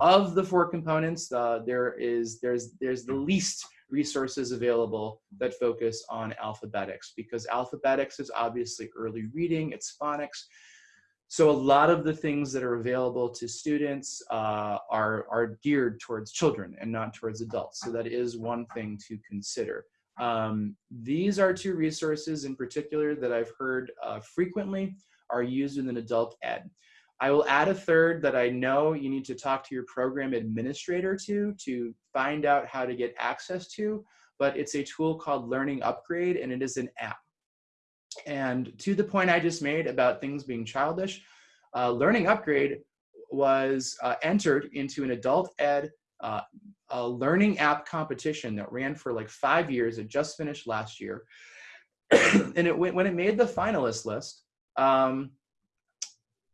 Of the four components, uh, there is, there's, there's the least resources available that focus on alphabetics because alphabetics is obviously early reading, it's phonics. So a lot of the things that are available to students uh, are, are geared towards children and not towards adults. So that is one thing to consider. Um, these are two resources in particular that I've heard uh, frequently are used in an adult ed. I will add a third that I know you need to talk to your program administrator to, to find out how to get access to, but it's a tool called Learning Upgrade and it is an app. And to the point I just made about things being childish, uh, Learning Upgrade was uh, entered into an adult ed uh, a learning app competition that ran for like five years. It just finished last year. and it when it made the finalist list, um,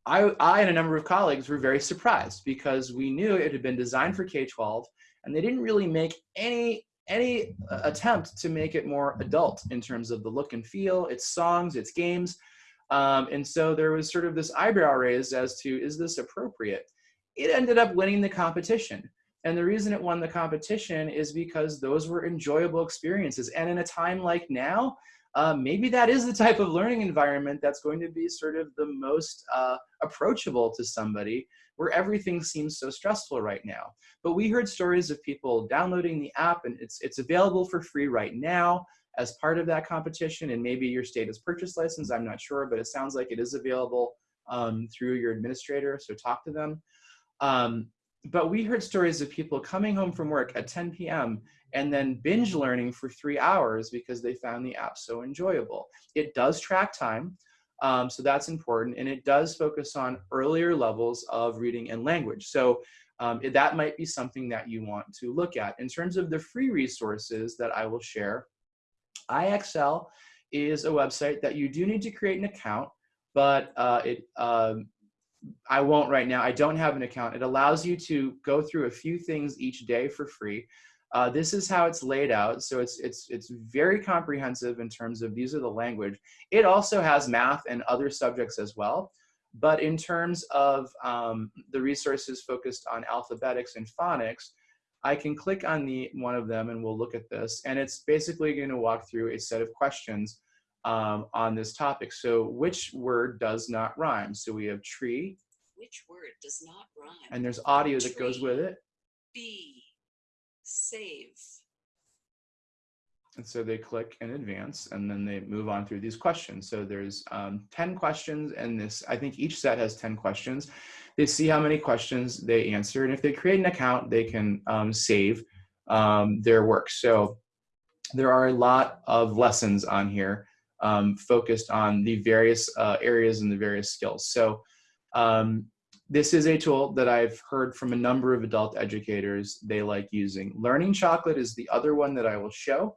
I, I and a number of colleagues were very surprised because we knew it had been designed for K-12 and they didn't really make any any uh, attempt to make it more adult in terms of the look and feel, its songs, its games. Um, and so there was sort of this eyebrow raised as to, is this appropriate? It ended up winning the competition. And the reason it won the competition is because those were enjoyable experiences. And in a time like now, uh, maybe that is the type of learning environment that's going to be sort of the most uh, approachable to somebody where everything seems so stressful right now. But we heard stories of people downloading the app and it's, it's available for free right now as part of that competition and maybe your state has purchase license, I'm not sure, but it sounds like it is available um, through your administrator, so talk to them. Um, but we heard stories of people coming home from work at 10 p.m. and then binge learning for three hours because they found the app so enjoyable. It does track time, um, so that's important, and it does focus on earlier levels of reading and language. So um, that might be something that you want to look at. In terms of the free resources that I will share, IXL is a website that you do need to create an account, but uh, it um, I won't right now. I don't have an account. It allows you to go through a few things each day for free. Uh, this is how it's laid out. So it's, it's, it's very comprehensive in terms of these are the language. It also has math and other subjects as well. But in terms of um, the resources focused on alphabetics and phonics, I can click on the one of them and we'll look at this. And it's basically going to walk through a set of questions um, on this topic. So which word does not rhyme? So we have tree. Which word does not rhyme? And there's audio that goes with it. B. Save. And so they click and advance and then they move on through these questions. So there's um, 10 questions and this, I think each set has 10 questions. They see how many questions they answer. And if they create an account, they can um, save um, their work. So there are a lot of lessons on here um, focused on the various uh, areas and the various skills. So um, this is a tool that I've heard from a number of adult educators they like using. Learning Chocolate is the other one that I will show.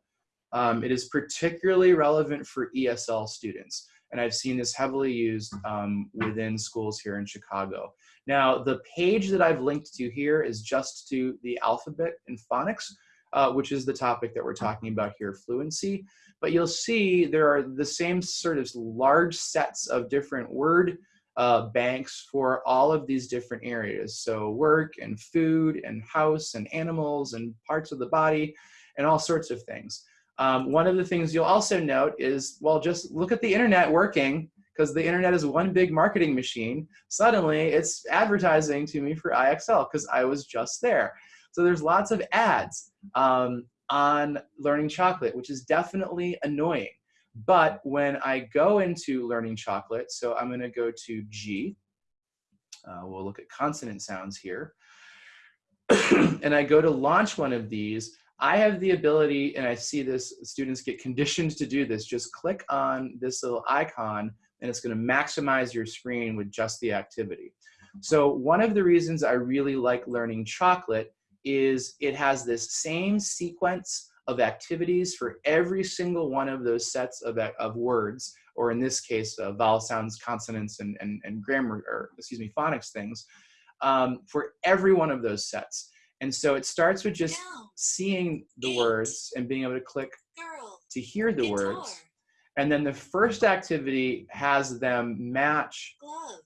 Um, it is particularly relevant for ESL students. And I've seen this heavily used um, within schools here in Chicago. Now, the page that I've linked to here is just to the alphabet and phonics, uh, which is the topic that we're talking about here, fluency. But you'll see there are the same sort of large sets of different word uh, banks for all of these different areas. So work and food and house and animals and parts of the body and all sorts of things. Um, one of the things you'll also note is, well, just look at the internet working because the internet is one big marketing machine. Suddenly it's advertising to me for IXL because I was just there. So there's lots of ads um, on Learning Chocolate, which is definitely annoying. But when I go into Learning Chocolate, so I'm gonna go to G, uh, we'll look at consonant sounds here, and I go to launch one of these, I have the ability, and I see this, students get conditioned to do this, just click on this little icon and it's gonna maximize your screen with just the activity. So one of the reasons I really like learning chocolate is it has this same sequence of activities for every single one of those sets of, of words, or in this case, uh, vowel sounds, consonants, and, and, and grammar, or excuse me, phonics things, um, for every one of those sets. And so it starts with just Down. seeing the Eight. words and being able to click Girl. to hear the Guitar. words. And then the first activity has them match Glove.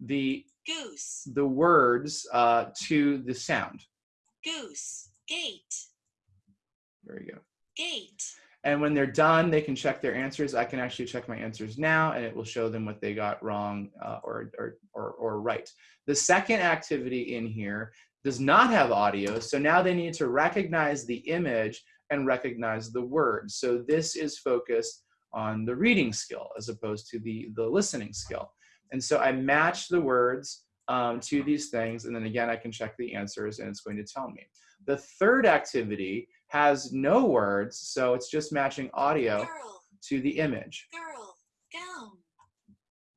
the Goose. the words uh, to the sound. Goose. Gate. There you go. Gate. And when they're done, they can check their answers. I can actually check my answers now, and it will show them what they got wrong uh, or, or, or, or right. The second activity in here does not have audio, so now they need to recognize the image and recognize the words. So this is focused on the reading skill as opposed to the, the listening skill. And so I match the words um, to these things, and then again, I can check the answers, and it's going to tell me. The third activity has no words, so it's just matching audio Girl. to the image. Girl.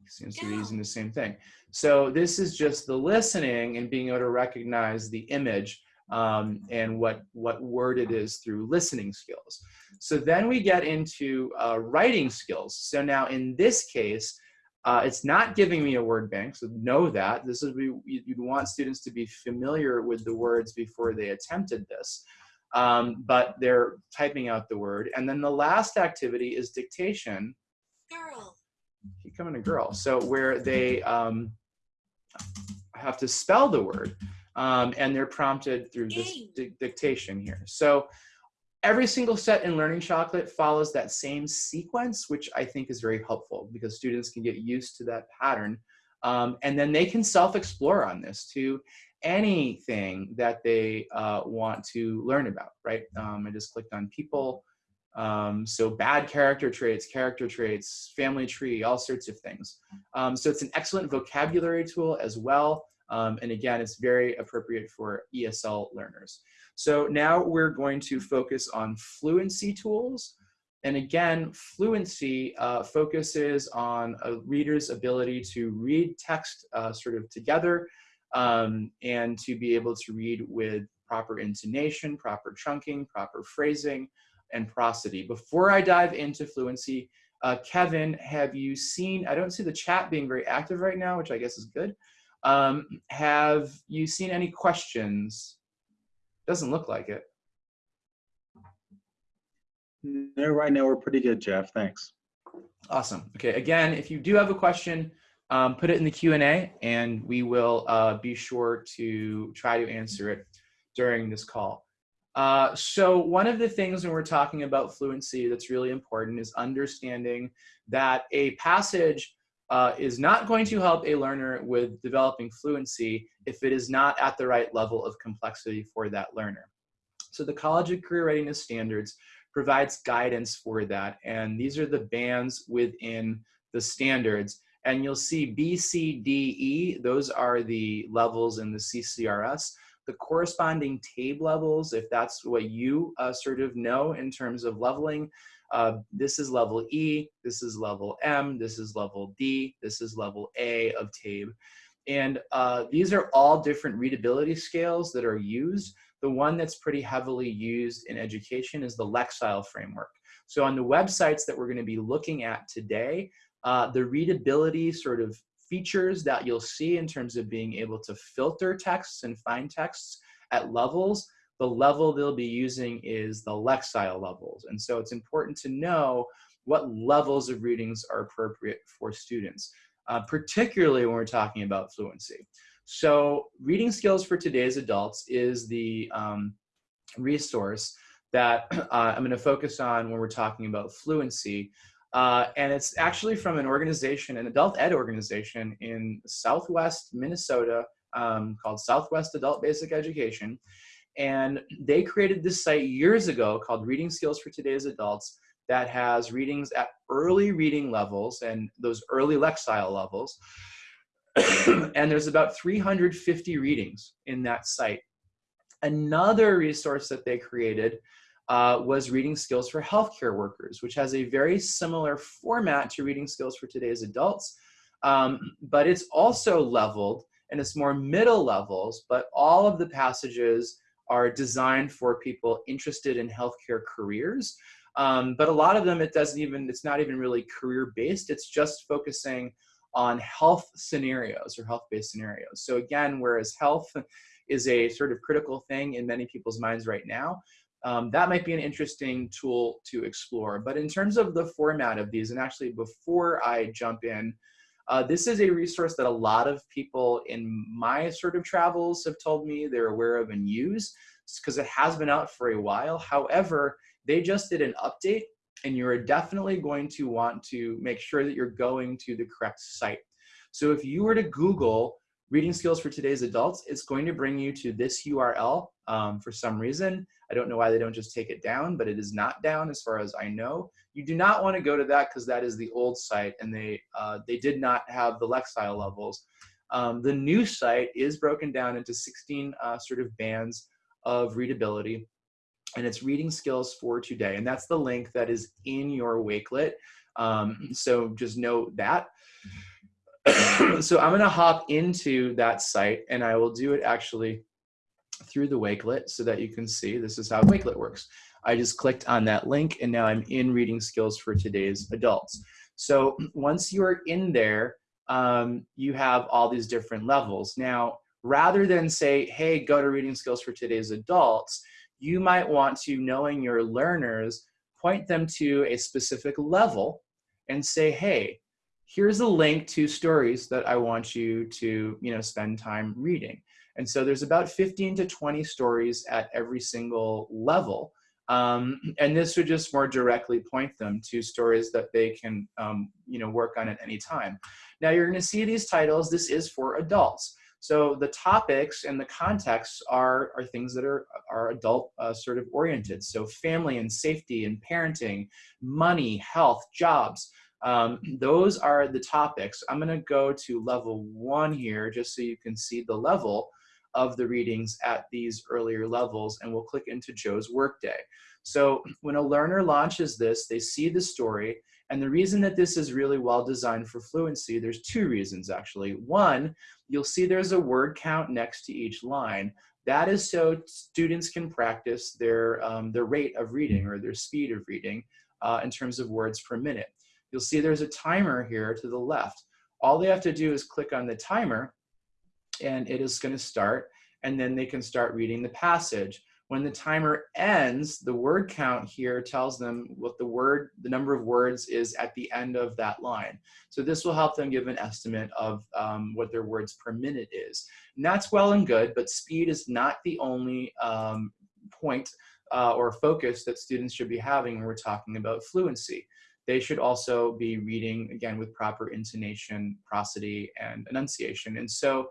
Seems to be using the same thing. So this is just the listening and being able to recognize the image um, and what, what word it is through listening skills. So then we get into uh, writing skills. So now in this case, uh, it's not giving me a word bank, so know that. This is you- you'd want students to be familiar with the words before they attempted this. Um, but they're typing out the word. And then the last activity is dictation Girl. keep coming to girl. So where they um, have to spell the word, um, and they're prompted through this di- dictation here. So every single set in Learning Chocolate follows that same sequence, which I think is very helpful because students can get used to that pattern. Um, and then they can self-explore on this to anything that they uh, want to learn about, right? Um, I just clicked on people, um, so bad character traits, character traits, family tree, all sorts of things. Um, so it's an excellent vocabulary tool as well. Um, and again, it's very appropriate for ESL learners. So now we're going to focus on fluency tools. And again, fluency uh, focuses on a reader's ability to read text uh, sort of together um, and to be able to read with proper intonation, proper chunking, proper phrasing, and prosody. Before I dive into fluency, uh, Kevin, have you seen, I don't see the chat being very active right now, which I guess is good. Um, have you seen any questions? Doesn't look like it. No, right now we're pretty good, Jeff. Thanks. Awesome. Okay, again, if you do have a question, um, put it in the Q&A and we will uh, be sure to try to answer it during this call. Uh, so one of the things when we're talking about fluency that's really important is understanding that a passage uh, is not going to help a learner with developing fluency if it is not at the right level of complexity for that learner. So the College of Career Readiness Standards provides guidance for that. And these are the bands within the standards. And you'll see B, C, D, E, those are the levels in the CCRS. The corresponding TABE levels, if that's what you uh, sort of know in terms of leveling, uh, this is level E, this is level M, this is level D, this is level A of TABE. And uh, these are all different readability scales that are used. The one that's pretty heavily used in education is the Lexile framework. So on the websites that we're going to be looking at today, uh, the readability sort of features that you'll see in terms of being able to filter texts and find texts at levels, the level they'll be using is the Lexile levels. And so it's important to know what levels of readings are appropriate for students, uh, particularly when we're talking about fluency. So reading skills for today's adults is the um, resource that uh, I'm going to focus on when we're talking about fluency. Uh, and it's actually from an organization, an adult ed organization in Southwest Minnesota um, called Southwest Adult Basic Education. And they created this site years ago called Reading Skills for Today's Adults that has readings at early reading levels and those early Lexile levels. and there's about 350 readings in that site. Another resource that they created uh, was Reading Skills for Healthcare Workers, which has a very similar format to Reading Skills for Today's Adults, um, but it's also leveled and it's more middle levels, but all of the passages are designed for people interested in healthcare careers. Um, but a lot of them, it doesn't even, it's not even really career based. It's just focusing on health scenarios or health based scenarios. So again, whereas health is a sort of critical thing in many people's minds right now, um, that might be an interesting tool to explore. But in terms of the format of these, and actually before I jump in, uh, this is a resource that a lot of people in my sort of travels have told me they're aware of and use because it has been out for a while. However, they just did an update and you're definitely going to want to make sure that you're going to the correct site. So if you were to Google reading skills for today's adults, it's going to bring you to this URL um, for some reason. I don't know why they don't just take it down, but it is not down as far as I know. You do not want to go to that because that is the old site and they, uh, they did not have the Lexile levels. Um, the new site is broken down into 16 uh, sort of bands of readability and it's reading skills for today. And that's the link that is in your Wakelet. Um, so just note that. so I'm gonna hop into that site and I will do it actually through the Wakelet so that you can see this is how Wakelet works. I just clicked on that link and now I'm in reading skills for today's adults. So once you're in there, um, you have all these different levels. Now, rather than say, hey, go to reading skills for today's adults, you might want to, knowing your learners, point them to a specific level and say, hey, here's a link to stories that I want you to, you know, spend time reading. And so there's about 15 to 20 stories at every single level. Um, and this would just more directly point them to stories that they can, um, you know, work on at any time. Now you're gonna see these titles, this is for adults. So the topics and the contexts are, are things that are, are adult uh, sort of oriented. So family and safety and parenting, money, health, jobs. Um, those are the topics. I'm gonna go to level one here just so you can see the level of the readings at these earlier levels and we'll click into Joe's workday. So when a learner launches this, they see the story and the reason that this is really well designed for fluency, there's two reasons actually. One, you'll see there's a word count next to each line. That is so students can practice their, um, their rate of reading or their speed of reading uh, in terms of words per minute. You'll see there's a timer here to the left. All they have to do is click on the timer and it is gonna start and then they can start reading the passage. When the timer ends, the word count here tells them what the word, the number of words is at the end of that line. So this will help them give an estimate of um, what their words per minute is. And that's well and good, but speed is not the only um, point uh, or focus that students should be having when we're talking about fluency. They should also be reading, again, with proper intonation, prosody, and enunciation. And so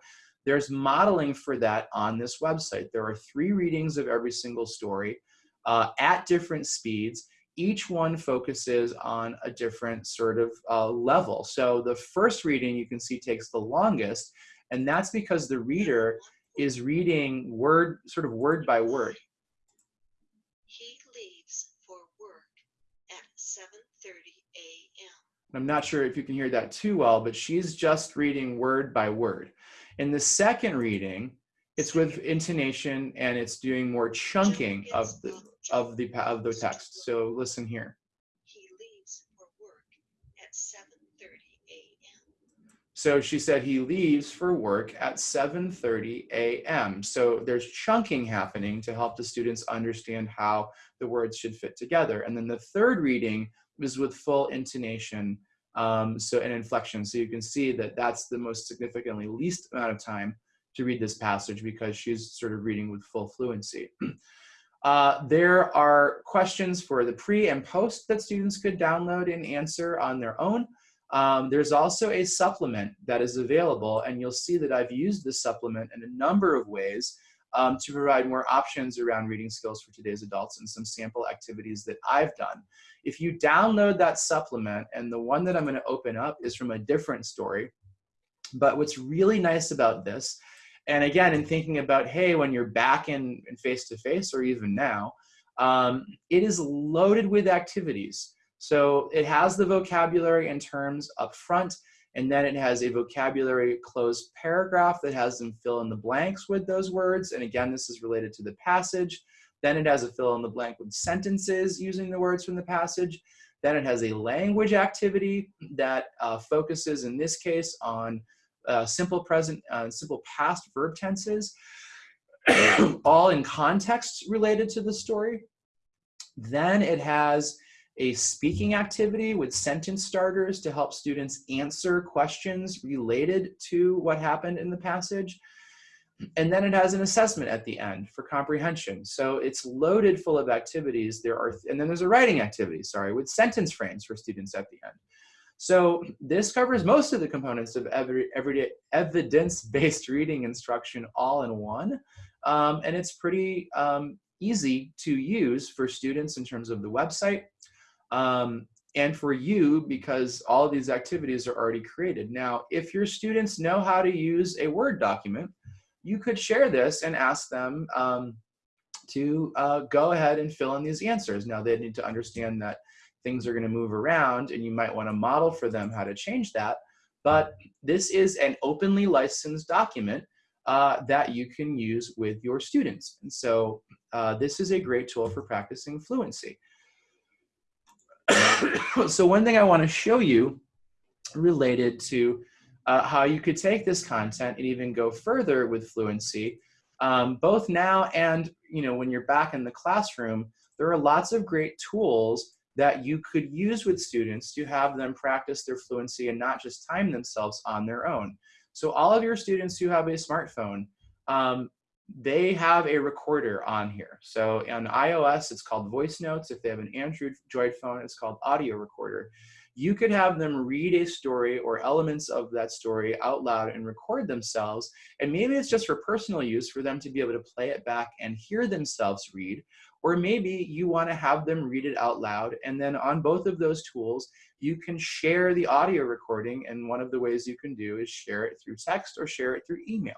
there's modeling for that on this website. There are three readings of every single story uh, at different speeds. Each one focuses on a different sort of uh, level. So the first reading you can see takes the longest, and that's because the reader is reading word, sort of word by word. He leaves for work at 7:30 a.m. I'm not sure if you can hear that too well, but she's just reading word by word. In the second reading, it's with intonation and it's doing more chunking of the of the of the text. So listen here. He leaves for work at 7:30 a.m. So she said he leaves for work at 7:30 a.m. So there's chunking happening to help the students understand how the words should fit together. And then the third reading was with full intonation um, so an inflection. So you can see that that's the most significantly least amount of time to read this passage because she's sort of reading with full fluency. Uh, there are questions for the pre and post that students could download and answer on their own. Um, there's also a supplement that is available and you'll see that I've used this supplement in a number of ways um, to provide more options around reading skills for today's adults and some sample activities that I've done. If you download that supplement, and the one that I'm gonna open up is from a different story, but what's really nice about this, and again, in thinking about, hey, when you're back in face-to-face -face, or even now, um, it is loaded with activities. So it has the vocabulary and terms up front. And then it has a vocabulary cloze paragraph that has them fill in the blanks with those words. And again, this is related to the passage. Then it has a fill in the blank with sentences using the words from the passage. Then it has a language activity that uh, focuses, in this case, on uh, simple present, uh, simple past verb tenses, all in context related to the story. Then it has a speaking activity with sentence starters to help students answer questions related to what happened in the passage. And then it has an assessment at the end for comprehension. So it's loaded full of activities. There are, and then there's a writing activity, sorry, with sentence frames for students at the end. So this covers most of the components of every, everyday evidence-based reading instruction all in one. Um, and it's pretty um, easy to use for students in terms of the website um, and for you because all of these activities are already created. Now, if your students know how to use a Word document, you could share this and ask them um, to uh, go ahead and fill in these answers. Now they need to understand that things are gonna move around and you might wanna model for them how to change that. But this is an openly licensed document uh, that you can use with your students. And so uh, this is a great tool for practicing fluency. so one thing I wanna show you related to uh, how you could take this content and even go further with fluency, um, both now and you know when you're back in the classroom, there are lots of great tools that you could use with students to have them practice their fluency and not just time themselves on their own. So all of your students who have a smartphone, um, they have a recorder on here. So on iOS, it's called Voice Notes. If they have an Android phone, it's called Audio Recorder you could have them read a story or elements of that story out loud and record themselves. And maybe it's just for personal use for them to be able to play it back and hear themselves read. Or maybe you want to have them read it out loud. And then on both of those tools, you can share the audio recording. And one of the ways you can do is share it through text or share it through email.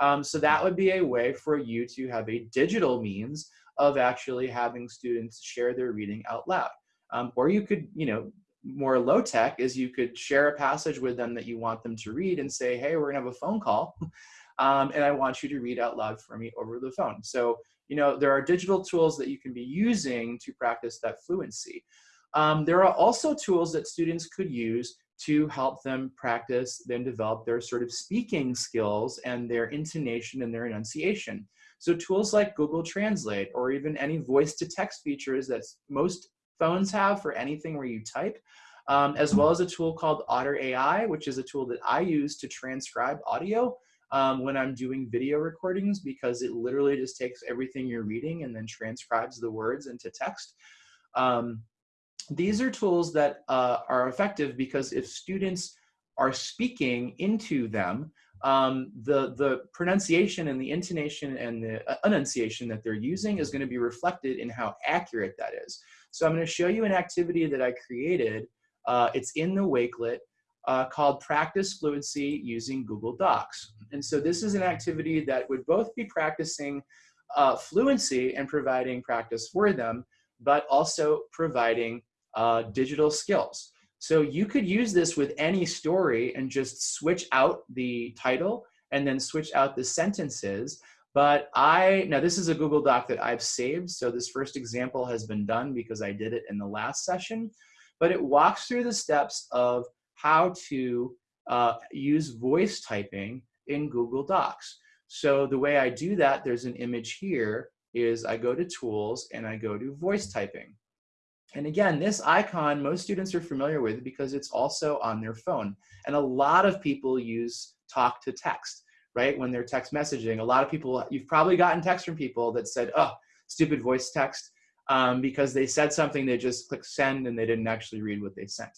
Um, so that would be a way for you to have a digital means of actually having students share their reading out loud. Um, or you could, you know, more low tech is you could share a passage with them that you want them to read and say, hey, we're gonna have a phone call. Um, and I want you to read out loud for me over the phone. So, you know, there are digital tools that you can be using to practice that fluency. Um, there are also tools that students could use to help them practice, then develop their sort of speaking skills and their intonation and their enunciation. So tools like Google Translate or even any voice to text features that most phones have for anything where you type, um, as well as a tool called Otter AI, which is a tool that I use to transcribe audio um, when I'm doing video recordings because it literally just takes everything you're reading and then transcribes the words into text. Um, these are tools that uh, are effective because if students are speaking into them, um, the, the pronunciation and the intonation and the uh, enunciation that they're using is going to be reflected in how accurate that is. So I'm going to show you an activity that I created. Uh, it's in the Wakelet uh, called Practice Fluency using Google Docs. And so this is an activity that would both be practicing uh, fluency and providing practice for them, but also providing uh, digital skills. So you could use this with any story and just switch out the title and then switch out the sentences but I, now this is a Google Doc that I've saved. So this first example has been done because I did it in the last session, but it walks through the steps of how to uh, use voice typing in Google Docs. So the way I do that, there's an image here, is I go to tools and I go to voice typing. And again, this icon, most students are familiar with because it's also on their phone. And a lot of people use talk to text right? When they're text messaging, a lot of people, you've probably gotten text from people that said, oh, stupid voice text, um, because they said something, they just clicked send and they didn't actually read what they sent.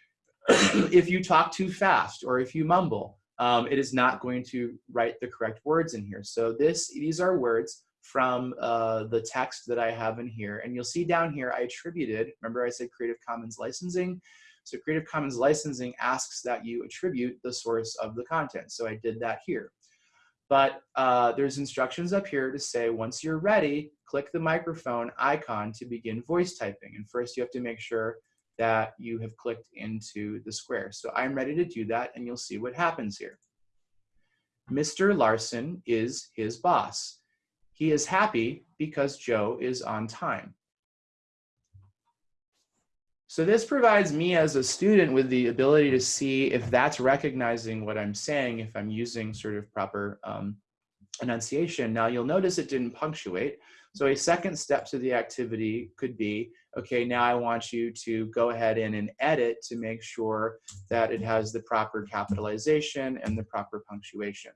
if you talk too fast or if you mumble, um, it is not going to write the correct words in here. So this, these are words from uh, the text that I have in here. And you'll see down here, I attributed, remember I said Creative Commons licensing? So Creative Commons licensing asks that you attribute the source of the content. So I did that here. But uh, there's instructions up here to say, once you're ready, click the microphone icon to begin voice typing. And first you have to make sure that you have clicked into the square. So I'm ready to do that and you'll see what happens here. Mr. Larson is his boss. He is happy because Joe is on time. So this provides me as a student with the ability to see if that's recognizing what I'm saying, if I'm using sort of proper um, enunciation. Now you'll notice it didn't punctuate. So a second step to the activity could be, okay, now I want you to go ahead in and edit to make sure that it has the proper capitalization and the proper punctuation.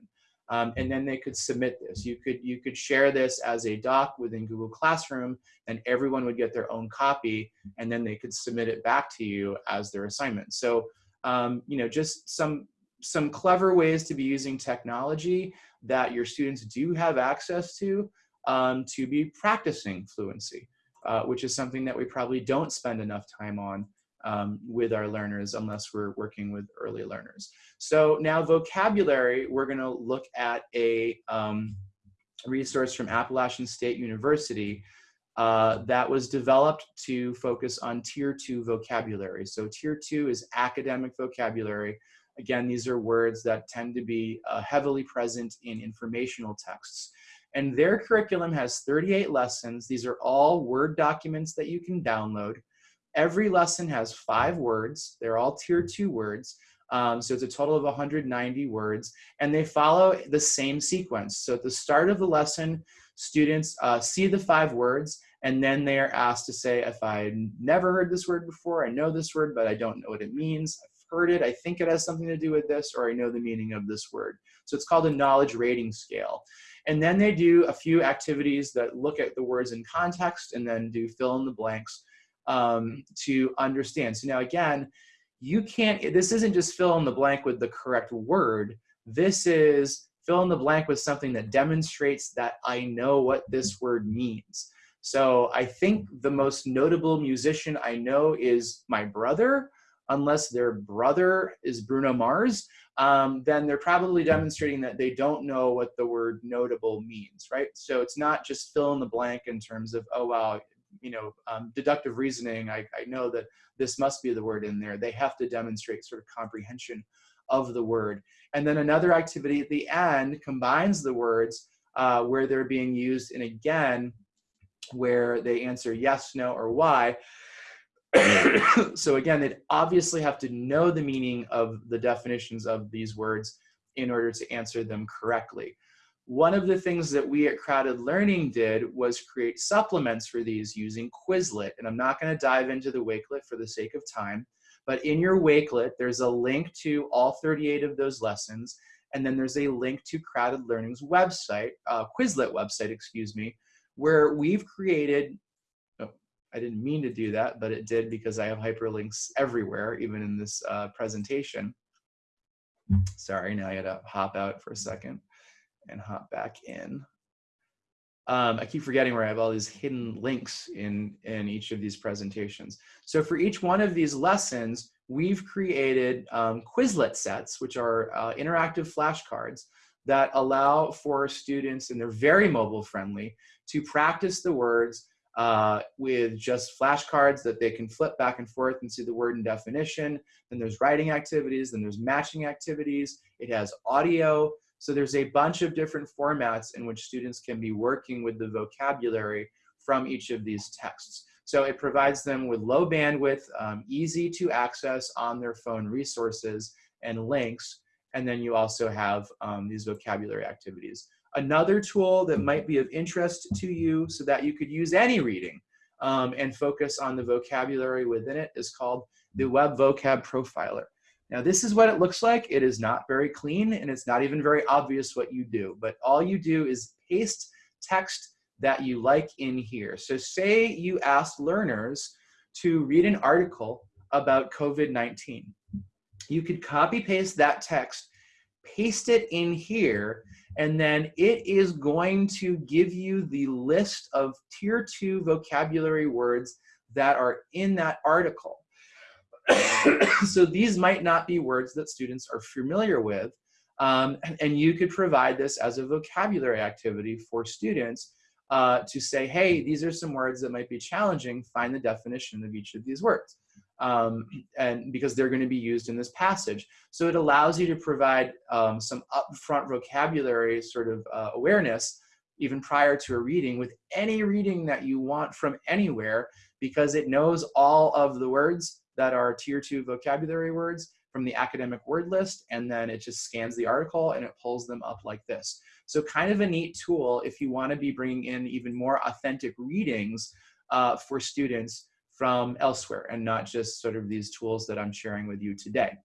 Um, and then they could submit this. You could, you could share this as a doc within Google Classroom and everyone would get their own copy and then they could submit it back to you as their assignment. So, um, you know, just some, some clever ways to be using technology that your students do have access to um, to be practicing fluency, uh, which is something that we probably don't spend enough time on um, with our learners unless we're working with early learners. So now vocabulary, we're gonna look at a um, resource from Appalachian State University uh, that was developed to focus on tier two vocabulary. So tier two is academic vocabulary. Again, these are words that tend to be uh, heavily present in informational texts. And their curriculum has 38 lessons. These are all Word documents that you can download. Every lesson has five words. They're all tier two words. Um, so it's a total of 190 words and they follow the same sequence. So at the start of the lesson, students uh, see the five words and then they are asked to say, if I never heard this word before, I know this word, but I don't know what it means. I've heard it, I think it has something to do with this, or I know the meaning of this word. So it's called a knowledge rating scale. And then they do a few activities that look at the words in context and then do fill in the blanks um, to understand. So now again, you can't, this isn't just fill in the blank with the correct word. This is fill in the blank with something that demonstrates that I know what this word means. So I think the most notable musician I know is my brother, unless their brother is Bruno Mars, um, then they're probably demonstrating that they don't know what the word notable means, right? So it's not just fill in the blank in terms of, oh, wow, you know, um, deductive reasoning, I, I know that this must be the word in there. They have to demonstrate sort of comprehension of the word. And then another activity at the end combines the words uh, where they're being used and again, where they answer yes, no, or why. so again, they'd obviously have to know the meaning of the definitions of these words in order to answer them correctly. One of the things that we at CrowdED Learning did was create supplements for these using Quizlet. And I'm not gonna dive into the Wakelet for the sake of time, but in your Wakelet, there's a link to all 38 of those lessons. And then there's a link to CrowdED Learning's website, uh, Quizlet website, excuse me, where we've created, oh, I didn't mean to do that, but it did because I have hyperlinks everywhere, even in this uh, presentation. Sorry, now I gotta hop out for a second and hop back in. Um, I keep forgetting where I have all these hidden links in, in each of these presentations. So for each one of these lessons, we've created um, Quizlet sets, which are uh, interactive flashcards that allow for students, and they're very mobile friendly, to practice the words uh, with just flashcards that they can flip back and forth and see the word and definition. Then there's writing activities, then there's matching activities. It has audio. So there's a bunch of different formats in which students can be working with the vocabulary from each of these texts. So it provides them with low bandwidth, um, easy to access on their phone resources and links. And then you also have um, these vocabulary activities. Another tool that might be of interest to you so that you could use any reading um, and focus on the vocabulary within it is called the Web Vocab Profiler. Now this is what it looks like. It is not very clean and it's not even very obvious what you do, but all you do is paste text that you like in here. So say you ask learners to read an article about COVID-19. You could copy paste that text, paste it in here, and then it is going to give you the list of tier two vocabulary words that are in that article. so these might not be words that students are familiar with. Um, and you could provide this as a vocabulary activity for students uh, to say, hey, these are some words that might be challenging, find the definition of each of these words. um, and because they're going to be used in this passage. So it allows you to provide um, some upfront vocabulary sort of uh, awareness even prior to a reading with any reading that you want from anywhere because it knows all of the words that are tier two vocabulary words from the academic word list and then it just scans the article and it pulls them up like this. So kind of a neat tool if you want to be bringing in even more authentic readings uh, for students from elsewhere and not just sort of these tools that I'm sharing with you today.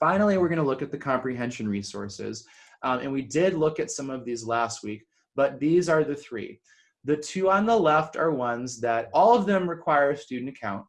Finally, we're going to look at the comprehension resources. Um, and we did look at some of these last week, but these are the three. The two on the left are ones that all of them require a student account.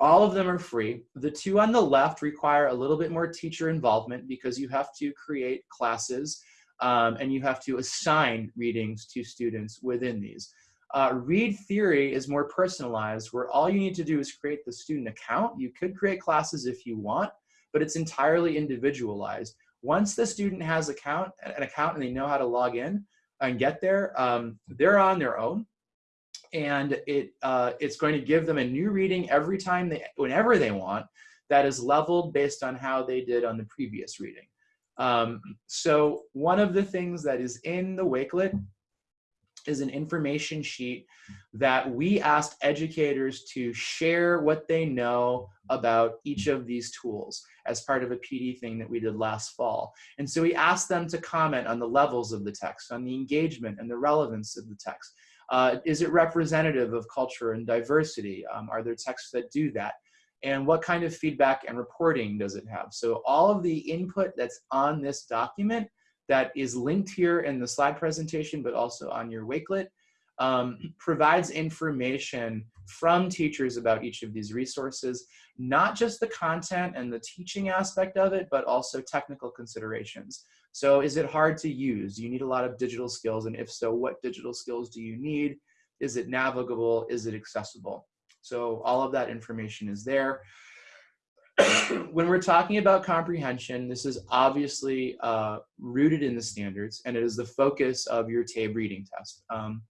All of them are free. The two on the left require a little bit more teacher involvement because you have to create classes um, and you have to assign readings to students within these. Uh, read theory is more personalized where all you need to do is create the student account. You could create classes if you want, but it's entirely individualized. Once the student has account, an account and they know how to log in and get there, um, they're on their own. And it uh, it's going to give them a new reading every time they, whenever they want, that is leveled based on how they did on the previous reading. Um, so one of the things that is in the Wakelet is an information sheet that we asked educators to share what they know about each of these tools as part of a PD thing that we did last fall. And so we asked them to comment on the levels of the text, on the engagement and the relevance of the text. Uh, is it representative of culture and diversity? Um, are there texts that do that? And what kind of feedback and reporting does it have? So all of the input that's on this document that is linked here in the slide presentation, but also on your Wakelet, um, provides information from teachers about each of these resources, not just the content and the teaching aspect of it, but also technical considerations. So is it hard to use? Do you need a lot of digital skills? And if so, what digital skills do you need? Is it navigable? Is it accessible? So all of that information is there. when we're talking about comprehension, this is obviously uh, rooted in the standards and it is the focus of your TABE reading test, um,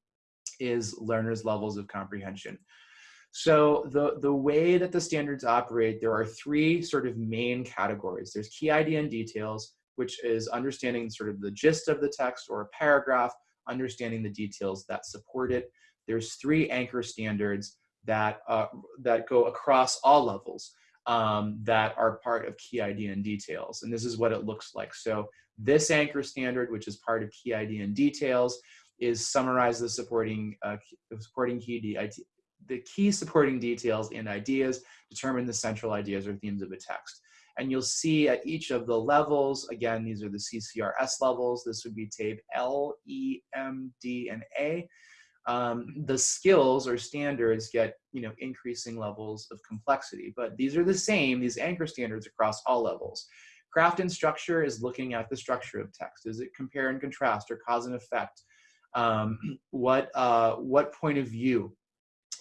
is learners' levels of comprehension. So the, the way that the standards operate, there are three sort of main categories. There's key idea and details, which is understanding sort of the gist of the text or a paragraph, understanding the details that support it. There's three anchor standards that, uh, that go across all levels um, that are part of key idea and details. And this is what it looks like. So this anchor standard, which is part of key idea and details, is summarize the supporting, uh, supporting key the key supporting details and ideas, determine the central ideas or themes of a text. And you'll see at each of the levels, again, these are the CCRS levels. This would be TABE L, E, M, D, and A um, the skills or standards get you know increasing levels of complexity but these are the same these anchor standards across all levels craft and structure is looking at the structure of text is it compare and contrast or cause and effect um, what uh, what point of view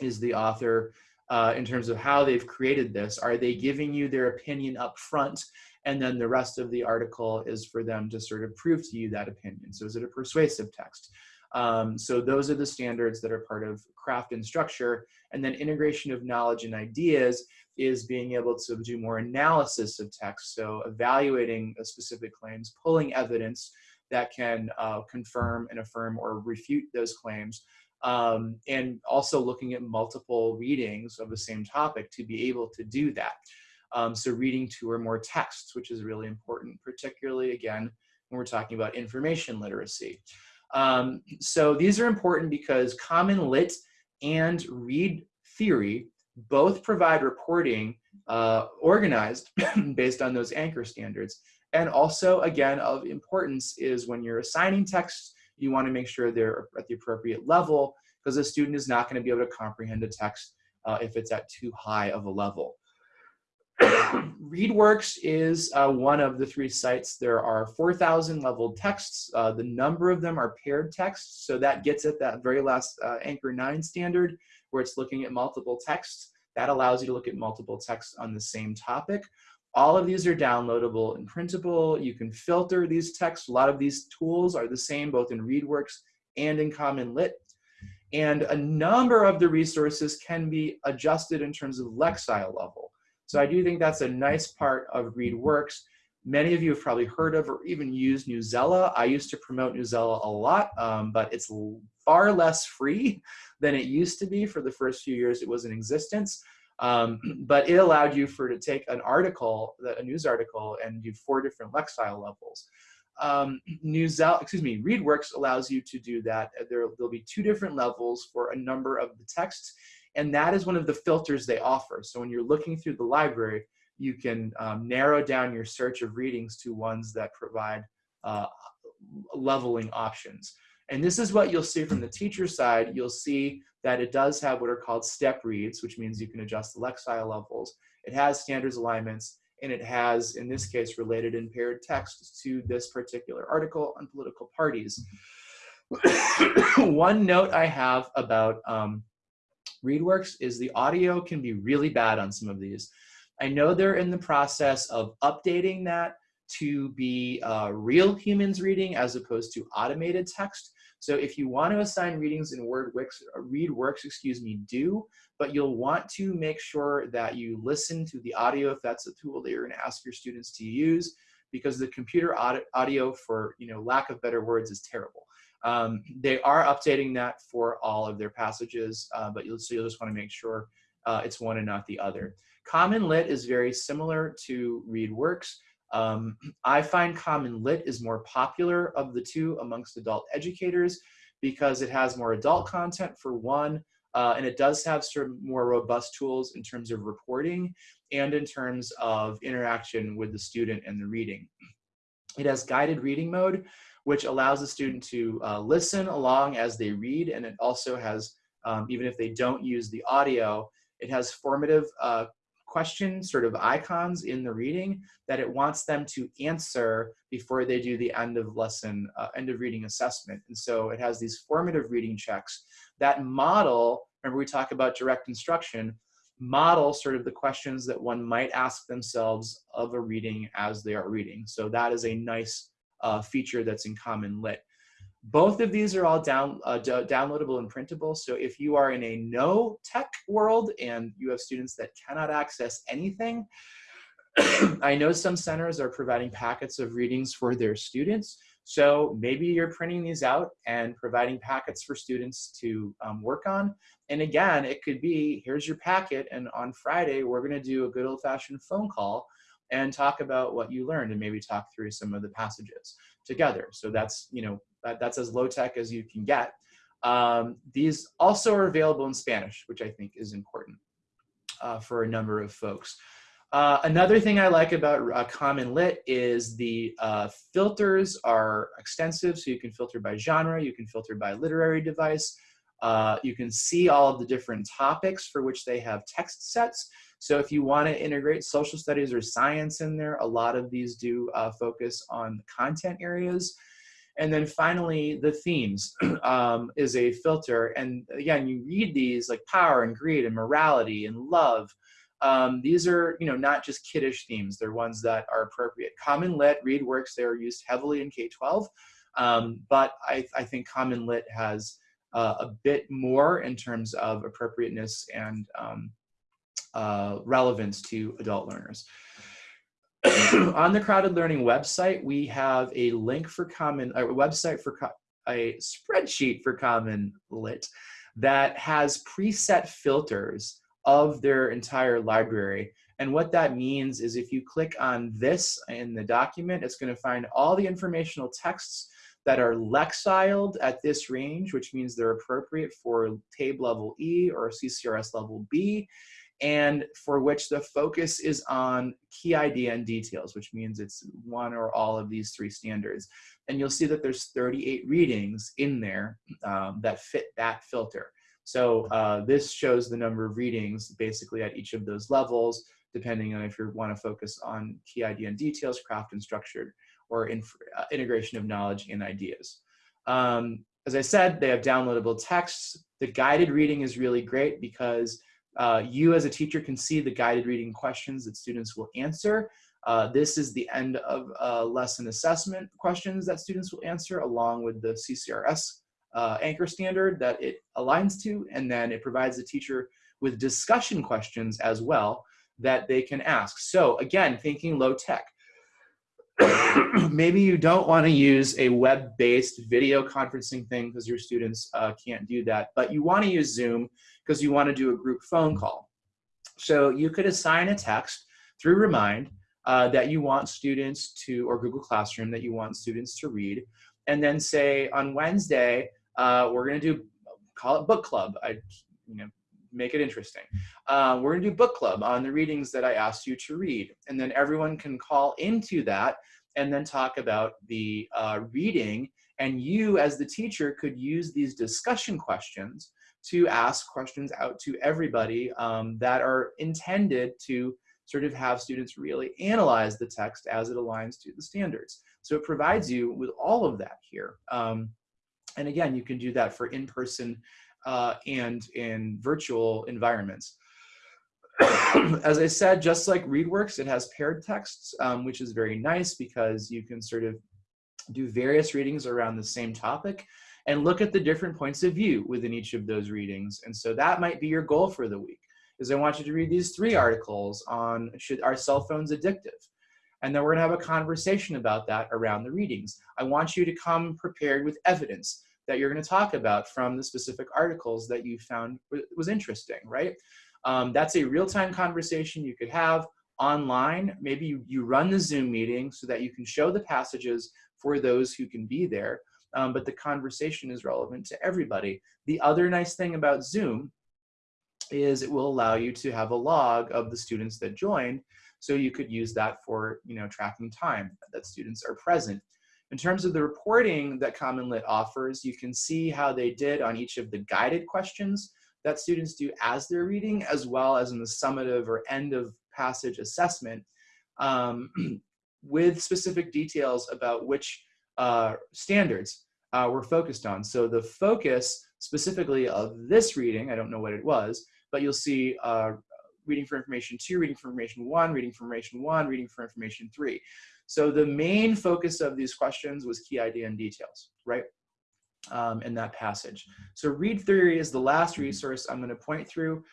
is the author uh, in terms of how they've created this are they giving you their opinion up front and then the rest of the article is for them to sort of prove to you that opinion so is it a persuasive text um, so those are the standards that are part of craft and structure. And then integration of knowledge and ideas is being able to do more analysis of text. So evaluating specific claims, pulling evidence that can uh, confirm and affirm or refute those claims. Um, and also looking at multiple readings of the same topic to be able to do that. Um, so reading two or more texts, which is really important, particularly again, when we're talking about information literacy. Um, so these are important because Common Lit and Read Theory both provide reporting uh, organized based on those anchor standards. And also, again, of importance is when you're assigning texts, you want to make sure they're at the appropriate level because a student is not going to be able to comprehend a text uh, if it's at too high of a level. ReadWorks is uh, one of the three sites. There are 4,000 leveled texts. Uh, the number of them are paired texts, so that gets at that very last uh, Anchor 9 standard where it's looking at multiple texts. That allows you to look at multiple texts on the same topic. All of these are downloadable and printable. You can filter these texts. A lot of these tools are the same both in ReadWorks and in Common Lit. And a number of the resources can be adjusted in terms of Lexile level. So I do think that's a nice part of ReadWorks. Many of you have probably heard of or even used Newsela. I used to promote Newsela a lot, um, but it's far less free than it used to be for the first few years it was in existence. Um, but it allowed you for to take an article, a news article, and do four different Lexile levels. Um, excuse me, ReadWorks allows you to do that. There, there'll be two different levels for a number of the texts, and that is one of the filters they offer. So when you're looking through the library, you can um, narrow down your search of readings to ones that provide uh, leveling options. And this is what you'll see from the teacher side. You'll see that it does have what are called step reads, which means you can adjust the Lexile levels. It has standards alignments, and it has, in this case, related and paired text to this particular article on political parties. One note I have about um, ReadWorks is the audio can be really bad on some of these. I know they're in the process of updating that to be uh, real humans reading as opposed to automated text. So if you want to assign readings in WordWix, uh, ReadWorks, excuse me, do, but you'll want to make sure that you listen to the audio if that's a tool that you're going to ask your students to use, because the computer audio, for you know lack of better words, is terrible. Um, they are updating that for all of their passages, uh, but you'll, so you'll just want to make sure uh, it's one and not the other. Common Lit is very similar to ReadWorks. Um, I find Common Lit is more popular of the two amongst adult educators because it has more adult content for one, uh, and it does have sort of more robust tools in terms of reporting and in terms of interaction with the student and the reading. It has guided reading mode, which allows the student to uh, listen along as they read, and it also has, um, even if they don't use the audio, it has formative uh, question sort of icons in the reading that it wants them to answer before they do the end of lesson, uh, end of reading assessment. And so it has these formative reading checks that model, remember we talk about direct instruction, model sort of the questions that one might ask themselves of a reading as they are reading. So that is a nice uh, feature that's in Common Lit. Both of these are all down, uh, downloadable and printable. So if you are in a no tech world and you have students that cannot access anything, I know some centers are providing packets of readings for their students. So maybe you're printing these out and providing packets for students to um, work on. And again, it could be, here's your packet, and on Friday, we're gonna do a good old fashioned phone call and talk about what you learned and maybe talk through some of the passages together. So that's, you know, that, that's as low tech as you can get. Um, these also are available in Spanish, which I think is important uh, for a number of folks. Uh, another thing I like about uh, Common Lit is the uh, filters are extensive, so you can filter by genre, you can filter by literary device, uh, you can see all of the different topics for which they have text sets. So if you want to integrate social studies or science in there, a lot of these do uh, focus on content areas. And then finally, the themes um, is a filter. And again, you read these like power and greed and morality and love. Um, these are, you know, not just kiddish themes. They're ones that are appropriate. Common Lit, ReadWorks, they are used heavily in K-12. Um, but I, I, think Common Lit has uh, a bit more in terms of appropriateness and um, uh, relevance to adult learners. on the CrowdED Learning website, we have a link for Common, a website for a spreadsheet for Common Lit that has preset filters of their entire library. And what that means is if you click on this in the document, it's going to find all the informational texts that are lexiled at this range, which means they're appropriate for TABE level E or CCRS level B and for which the focus is on key idea and details, which means it's one or all of these three standards. And you'll see that there's 38 readings in there um, that fit that filter. So uh, this shows the number of readings basically at each of those levels, depending on if you want to focus on key idea and details, craft and structured, or uh, integration of knowledge and ideas. Um, as I said, they have downloadable texts. The guided reading is really great because uh, you as a teacher can see the guided reading questions that students will answer. Uh, this is the end of uh, lesson assessment questions that students will answer along with the CCRS uh, anchor standard that it aligns to, and then it provides the teacher with discussion questions as well that they can ask. So again, thinking low tech. Maybe you don't want to use a web-based video conferencing thing because your students uh, can't do that, but you want to use Zoom because you want to do a group phone call. So you could assign a text through Remind uh, that you want students to, or Google Classroom that you want students to read, and then say on Wednesday, uh, we're gonna do, call it book club. I, you know, make it interesting. Uh, we're gonna do book club on the readings that I asked you to read. And then everyone can call into that and then talk about the uh, reading. And you as the teacher could use these discussion questions to ask questions out to everybody um, that are intended to sort of have students really analyze the text as it aligns to the standards. So it provides you with all of that here. Um, and again, you can do that for in-person uh, and in virtual environments. As I said, just like ReadWorks, it has paired texts, um, which is very nice because you can sort of do various readings around the same topic and look at the different points of view within each of those readings. And so that might be your goal for the week, is I want you to read these three articles on should are cell phones addictive? And then we're gonna have a conversation about that around the readings. I want you to come prepared with evidence that you're gonna talk about from the specific articles that you found was interesting, right? Um, that's a real-time conversation you could have online. Maybe you, you run the Zoom meeting so that you can show the passages for those who can be there, um, but the conversation is relevant to everybody. The other nice thing about Zoom is it will allow you to have a log of the students that joined, so you could use that for you know tracking time that students are present. In terms of the reporting that Common Lit offers, you can see how they did on each of the guided questions that students do as they're reading, as well as in the summative or end of passage assessment, um, with specific details about which uh, standards uh, we're focused on. So the focus specifically of this reading, I don't know what it was, but you'll see uh, reading for information two, reading for information one, reading for information one, reading for information three. So the main focus of these questions was key idea and details, right? um, in that passage. So read theory is the last resource I'm going to point through.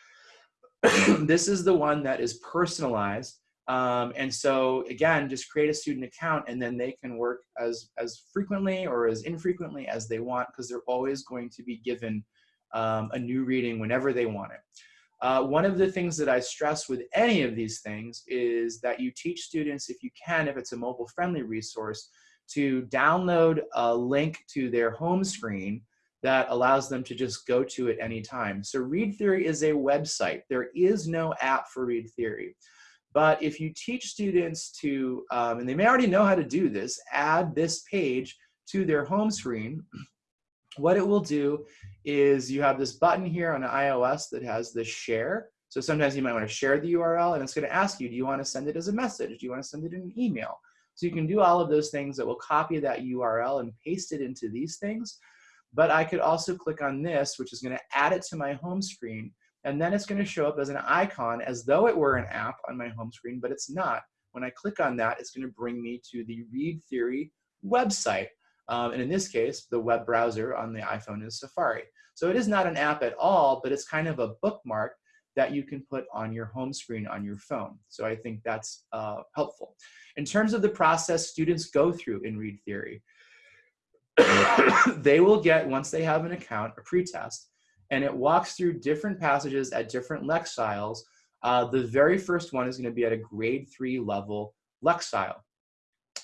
this is the one that is personalized. Um, and so again, just create a student account and then they can work as, as frequently or as infrequently as they want because they're always going to be given um, a new reading whenever they want it. Uh, one of the things that I stress with any of these things is that you teach students, if you can, if it's a mobile friendly resource, to download a link to their home screen that allows them to just go to it anytime. So Read Theory is a website. There is no app for Read Theory. But if you teach students to, um, and they may already know how to do this, add this page to their home screen, what it will do is you have this button here on iOS that has the share. So sometimes you might want to share the URL and it's going to ask you, do you want to send it as a message? Do you want to send it in an email? So you can do all of those things that will copy that URL and paste it into these things. But I could also click on this, which is gonna add it to my home screen. And then it's gonna show up as an icon as though it were an app on my home screen, but it's not. When I click on that, it's gonna bring me to the Read Theory website. Um, and in this case, the web browser on the iPhone is Safari. So it is not an app at all, but it's kind of a bookmark that you can put on your home screen on your phone. So I think that's uh, helpful. In terms of the process students go through in Read Theory, they will get, once they have an account, a pretest, and it walks through different passages at different Lexile. Uh, the very first one is gonna be at a grade three level Lexile.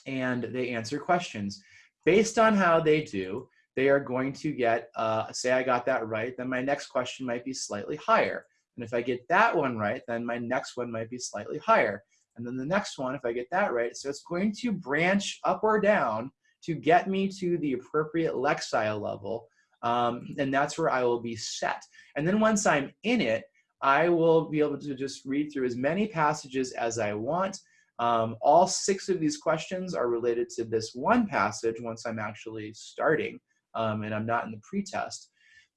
And they answer questions. Based on how they do, they are going to get, uh, say I got that right, then my next question might be slightly higher. And if I get that one right, then my next one might be slightly higher. And then the next one, if I get that right, so it's going to branch up or down to get me to the appropriate Lexile level. Um, and that's where I will be set. And then once I'm in it, I will be able to just read through as many passages as I want. Um, all six of these questions are related to this one passage once I'm actually starting um, and I'm not in the pretest.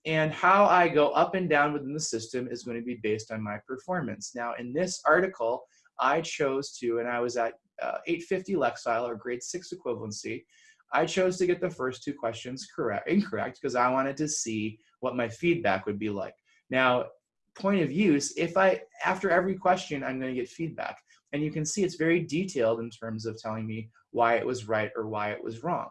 And how I go up and down within the system is going to be based on my performance. Now, in this article, I chose to, and I was at uh, 850 Lexile or grade six equivalency. I chose to get the first two questions correct, incorrect, because I wanted to see what my feedback would be like. Now, point of use, if I, after every question, I'm gonna get feedback. And you can see it's very detailed in terms of telling me why it was right or why it was wrong.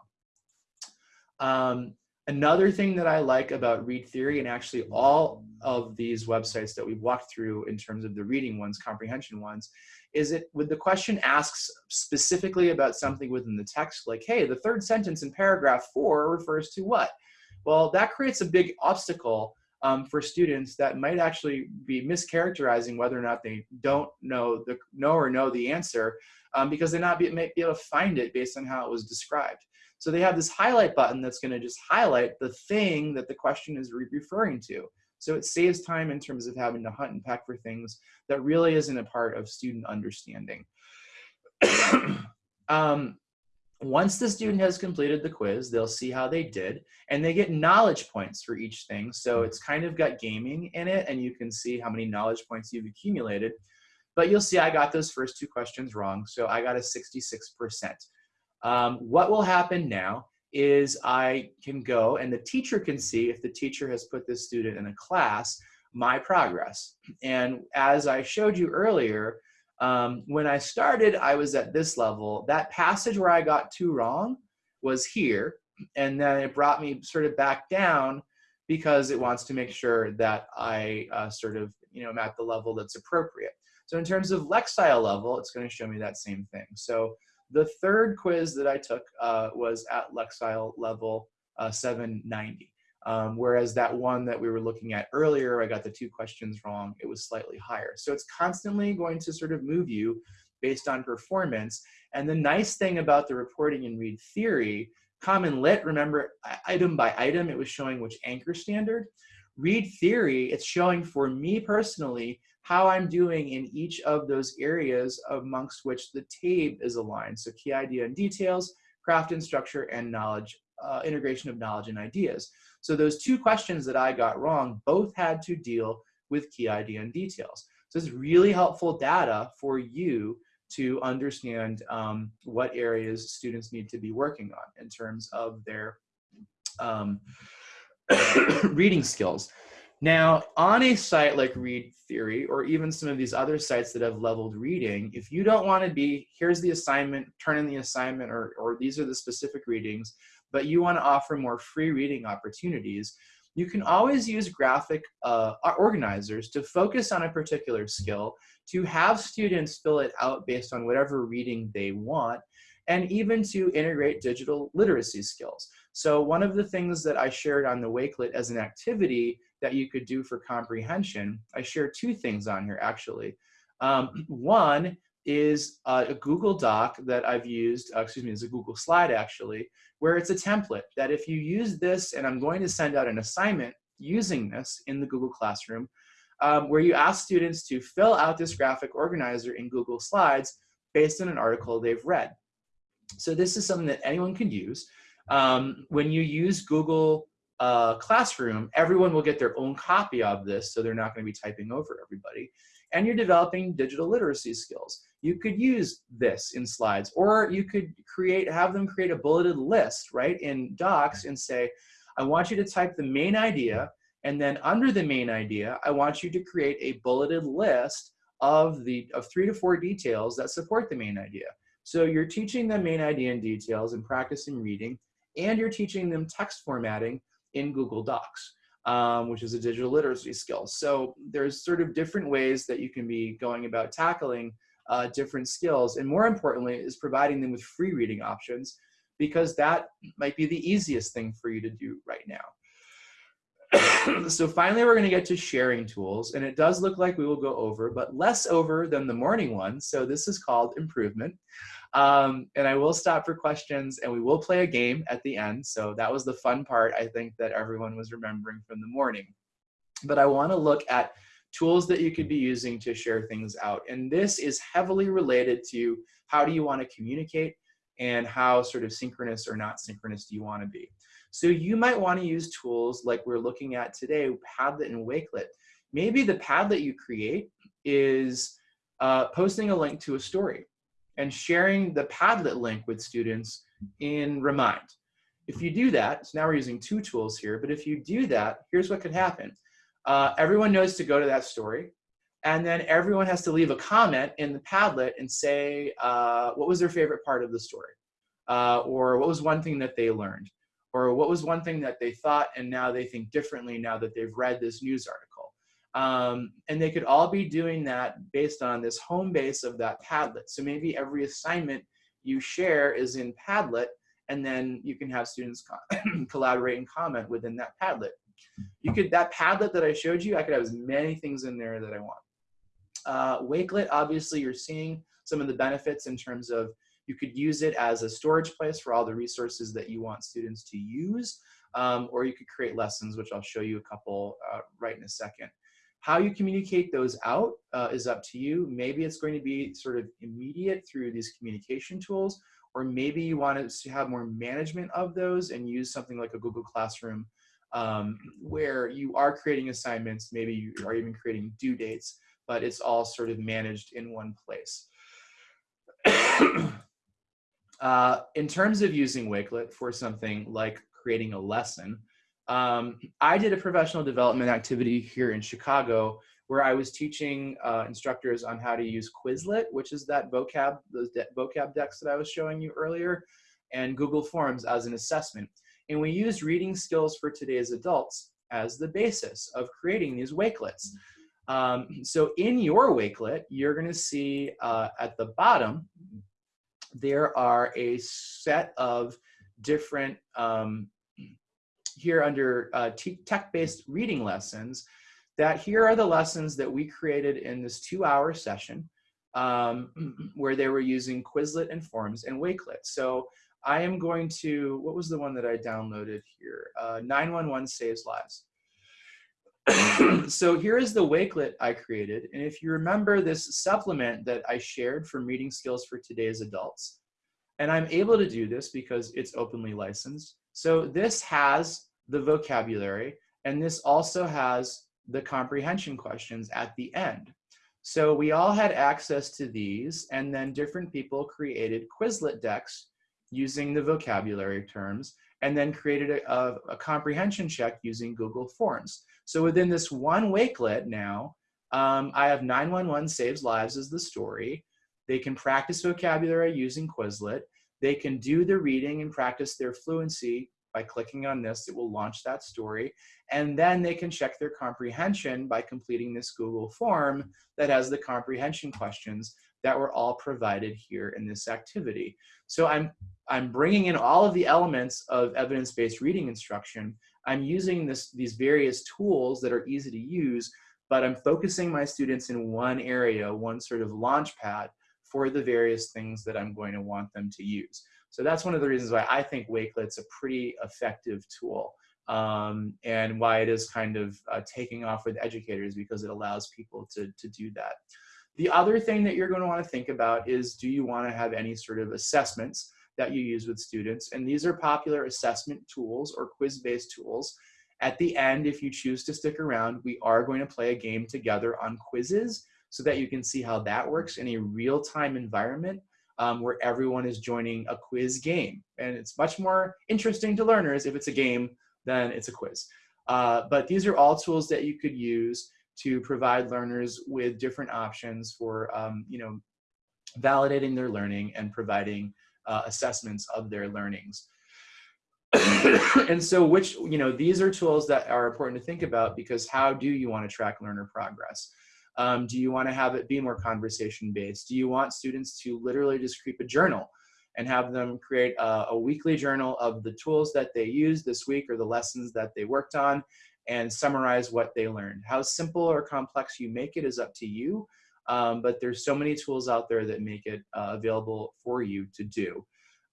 Um, another thing that I like about Read Theory, and actually all of these websites that we've walked through in terms of the reading ones, comprehension ones, is it when the question asks specifically about something within the text, like, hey, the third sentence in paragraph four refers to what? Well, that creates a big obstacle um, for students that might actually be mischaracterizing whether or not they don't know the know or know the answer um, because they not be, may be able to find it based on how it was described. So they have this highlight button that's going to just highlight the thing that the question is re referring to. So it saves time in terms of having to hunt and peck for things that really isn't a part of student understanding. um, once the student has completed the quiz, they'll see how they did, and they get knowledge points for each thing. So it's kind of got gaming in it, and you can see how many knowledge points you've accumulated. But you'll see I got those first two questions wrong, so I got a 66%. Um, what will happen now is I can go and the teacher can see if the teacher has put this student in a class, my progress. And as I showed you earlier, um, when I started, I was at this level. That passage where I got two wrong was here. And then it brought me sort of back down because it wants to make sure that I uh, sort of, you know, I'm at the level that's appropriate. So in terms of Lexile level, it's going to show me that same thing. So the third quiz that I took uh, was at Lexile level uh, 790. Um, whereas that one that we were looking at earlier, I got the two questions wrong, it was slightly higher. So it's constantly going to sort of move you based on performance. And the nice thing about the reporting in read theory, common lit, remember item by item, it was showing which anchor standard. Read theory, it's showing for me personally how I'm doing in each of those areas amongst which the TABE is aligned. So key idea and details, craft and structure, and knowledge, uh, integration of knowledge and ideas. So those two questions that I got wrong both had to deal with key idea and details. So it's really helpful data for you to understand um, what areas students need to be working on in terms of their um, reading skills. Now, on a site like Read Theory, or even some of these other sites that have leveled reading, if you don't want to be, here's the assignment, turn in the assignment, or, or these are the specific readings, but you want to offer more free reading opportunities, you can always use graphic uh, organizers to focus on a particular skill, to have students fill it out based on whatever reading they want, and even to integrate digital literacy skills. So one of the things that I shared on the Wakelet as an activity that you could do for comprehension, I share two things on here actually. Um, one is a Google Doc that I've used, uh, excuse me, it's a Google slide actually, where it's a template that if you use this, and I'm going to send out an assignment using this in the Google Classroom, um, where you ask students to fill out this graphic organizer in Google Slides based on an article they've read. So this is something that anyone can use. Um, when you use Google uh, Classroom, everyone will get their own copy of this, so they're not going to be typing over everybody. And you're developing digital literacy skills. You could use this in slides, or you could create, have them create a bulleted list, right, in docs and say, I want you to type the main idea, and then under the main idea, I want you to create a bulleted list of the of three to four details that support the main idea. So you're teaching them main idea and details and practicing reading, and you're teaching them text formatting in Google Docs, um, which is a digital literacy skill. So there's sort of different ways that you can be going about tackling uh, different skills. And more importantly, is providing them with free reading options because that might be the easiest thing for you to do right now. so finally, we're gonna get to sharing tools and it does look like we will go over, but less over than the morning one. So this is called improvement. Um, and I will stop for questions and we will play a game at the end. So that was the fun part, I think, that everyone was remembering from the morning. But I wanna look at tools that you could be using to share things out. And this is heavily related to how do you wanna communicate and how sort of synchronous or not synchronous do you wanna be. So you might wanna use tools like we're looking at today, Padlet and Wakelet. Maybe the Padlet you create is uh, posting a link to a story and sharing the Padlet link with students in Remind. If you do that, so now we're using two tools here, but if you do that, here's what could happen. Uh, everyone knows to go to that story, and then everyone has to leave a comment in the Padlet and say uh, what was their favorite part of the story, uh, or what was one thing that they learned, or what was one thing that they thought and now they think differently now that they've read this news article. Um, and they could all be doing that based on this home base of that Padlet. So maybe every assignment you share is in Padlet, and then you can have students collaborate and comment within that Padlet. You could, that Padlet that I showed you, I could have as many things in there that I want. Uh, Wakelet, obviously you're seeing some of the benefits in terms of you could use it as a storage place for all the resources that you want students to use, um, or you could create lessons, which I'll show you a couple uh, right in a second. How you communicate those out uh, is up to you. Maybe it's going to be sort of immediate through these communication tools, or maybe you want to have more management of those and use something like a Google Classroom um, where you are creating assignments, maybe you are even creating due dates, but it's all sort of managed in one place. uh, in terms of using Wakelet for something like creating a lesson, um, I did a professional development activity here in Chicago where I was teaching uh, instructors on how to use Quizlet, which is that vocab, those de vocab decks that I was showing you earlier, and Google Forms as an assessment. And we used reading skills for today's adults as the basis of creating these Wakelets. Um, so in your Wakelet, you're gonna see uh, at the bottom, there are a set of different, um, here under uh, tech-based reading lessons, that here are the lessons that we created in this two hour session um, where they were using Quizlet and Forms and Wakelet. So I am going to, what was the one that I downloaded here? Uh, 911 Saves Lives. so here is the Wakelet I created. And if you remember this supplement that I shared from Reading Skills for Today's Adults, and I'm able to do this because it's openly licensed. So this has the vocabulary, and this also has the comprehension questions at the end. So we all had access to these, and then different people created Quizlet decks using the vocabulary terms, and then created a, a, a comprehension check using Google Forms. So within this one Wakelet now, um, I have 911 Saves Lives as the story. They can practice vocabulary using Quizlet. They can do the reading and practice their fluency by clicking on this. It will launch that story. And then they can check their comprehension by completing this Google form that has the comprehension questions that were all provided here in this activity. So I'm, I'm bringing in all of the elements of evidence-based reading instruction. I'm using this, these various tools that are easy to use, but I'm focusing my students in one area, one sort of launch pad for the various things that I'm going to want them to use. So that's one of the reasons why I think Wakelet's a pretty effective tool um, and why it is kind of uh, taking off with educators because it allows people to, to do that. The other thing that you're going to want to think about is do you want to have any sort of assessments that you use with students? And these are popular assessment tools or quiz-based tools. At the end, if you choose to stick around, we are going to play a game together on Quizizz so that you can see how that works in a real-time environment um, where everyone is joining a quiz game. And it's much more interesting to learners if it's a game than it's a quiz. Uh, but these are all tools that you could use to provide learners with different options for um, you know, validating their learning and providing uh, assessments of their learnings. and so which, you know, these are tools that are important to think about because how do you want to track learner progress? Um, do you want to have it be more conversation based? Do you want students to literally just keep a journal and have them create a, a weekly journal of the tools that they used this week or the lessons that they worked on and summarize what they learned. How simple or complex you make it is up to you, um, but there's so many tools out there that make it uh, available for you to do.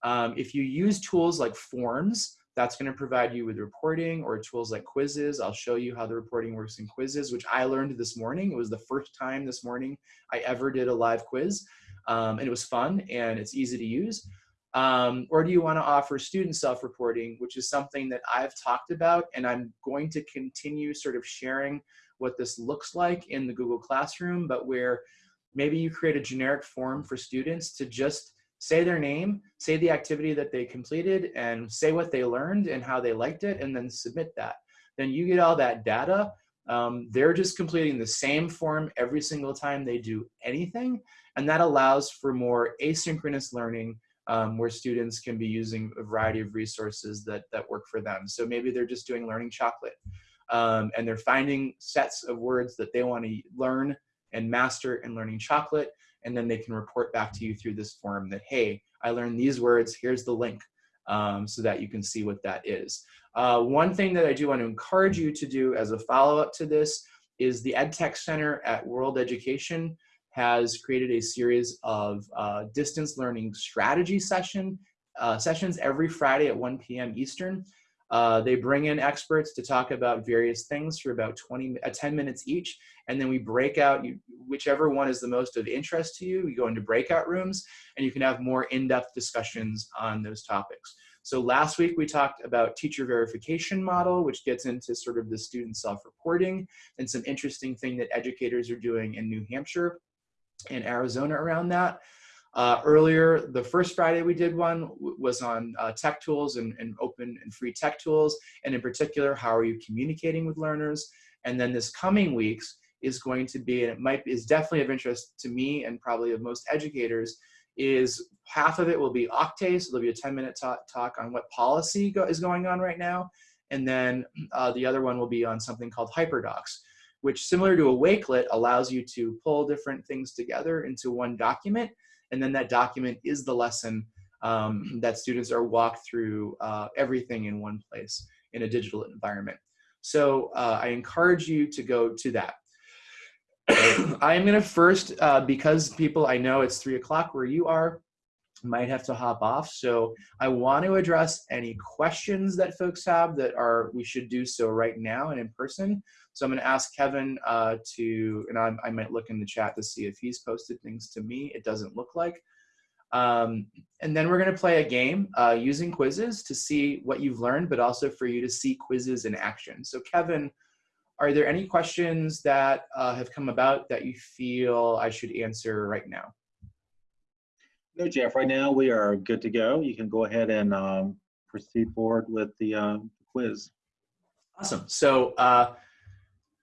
Um, if you use tools like forms, that's going to provide you with reporting or tools like Quizizz. I'll show you how the reporting works in Quizizz, which I learned this morning. It was the first time this morning I ever did a live quiz. Um, and it was fun and it's easy to use. Um, or do you want to offer student self-reporting, which is something that I've talked about and I'm going to continue sort of sharing what this looks like in the Google Classroom, but where maybe you create a generic form for students to just say their name, say the activity that they completed, and say what they learned and how they liked it, and then submit that. Then you get all that data. Um, they're just completing the same form every single time they do anything, and that allows for more asynchronous learning um, where students can be using a variety of resources that, that work for them. So maybe they're just doing learning chocolate um, and they're finding sets of words that they want to learn and master in learning chocolate. And then they can report back to you through this form that, hey, I learned these words, here's the link um, so that you can see what that is. Uh, one thing that I do want to encourage you to do as a follow-up to this is the EdTech Center at World Education has created a series of uh, distance learning strategy session uh, sessions every Friday at 1 p.m. Eastern. Uh, they bring in experts to talk about various things for about 20, uh, 10 minutes each, and then we break out you, whichever one is the most of interest to you. We go into breakout rooms, and you can have more in-depth discussions on those topics. So last week we talked about teacher verification model, which gets into sort of the student self-reporting and some interesting thing that educators are doing in New Hampshire in Arizona around that. Uh, earlier, the first Friday we did one was on uh, tech tools and, and, open and free tech tools, and in particular, how are you communicating with learners? And then this coming weeks is going to be, and it might is definitely of interest to me and probably of most educators, is half of it will be Octave, so there'll be a 10 minute talk, on what policy go, is going on right now, and then uh, the other one will be on something called HyperDocs which similar to a Wakelet allows you to pull different things together into one document. And then that document is the lesson um, that students are walked through uh, everything in one place in a digital environment. So uh, I encourage you to go to that. I am gonna first, uh, because people I know it's three o'clock where you are, might have to hop off. So I want to address any questions that folks have that are, we should do so right now and in person. So I'm going to ask Kevin uh, to, and I, I, might look in the chat to see if he's posted things to me. It doesn't look like. Um, and then we're going to play a game uh, using Quizizz to see what you've learned, but also for you to see Quizizz in action. So Kevin, are there any questions that uh, have come about that you feel I should answer right now? No, Jeff, right now we are good to go. You can go ahead and um, proceed forward with the uh, quiz. Awesome. So uh,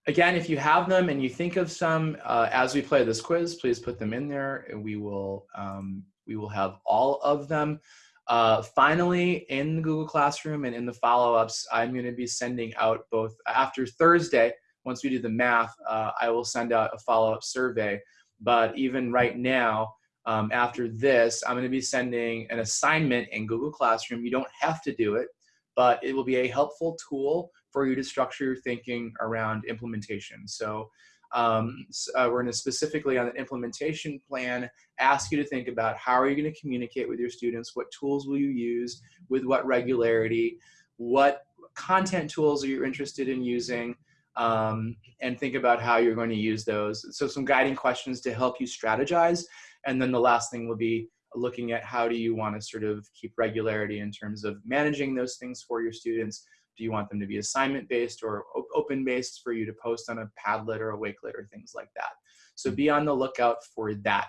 again, if you have them and you think of some uh, as we play this quiz, please put them in there and we will, um, we will have all of them. Uh, finally, in the Google Classroom and in the follow-ups, I'm going to be sending out both after Thursday, once we do the math, uh, I will send out a follow-up survey. But even right now, um, after this, I'm going to be sending an assignment in Google Classroom. You don't have to do it, but it will be a helpful tool for you to structure your thinking around implementation. So um, uh, we're going to specifically on the implementation plan ask you to think about how are you going to communicate with your students, what tools will you use, with what regularity, what content tools are you interested in using, um, and think about how you're going to use those. So some guiding questions to help you strategize and then the last thing will be looking at how do you want to sort of keep regularity in terms of managing those things for your students. Do you want them to be assignment based or open based for you to post on a Padlet or a Wakelet or things like that? So be on the lookout for that.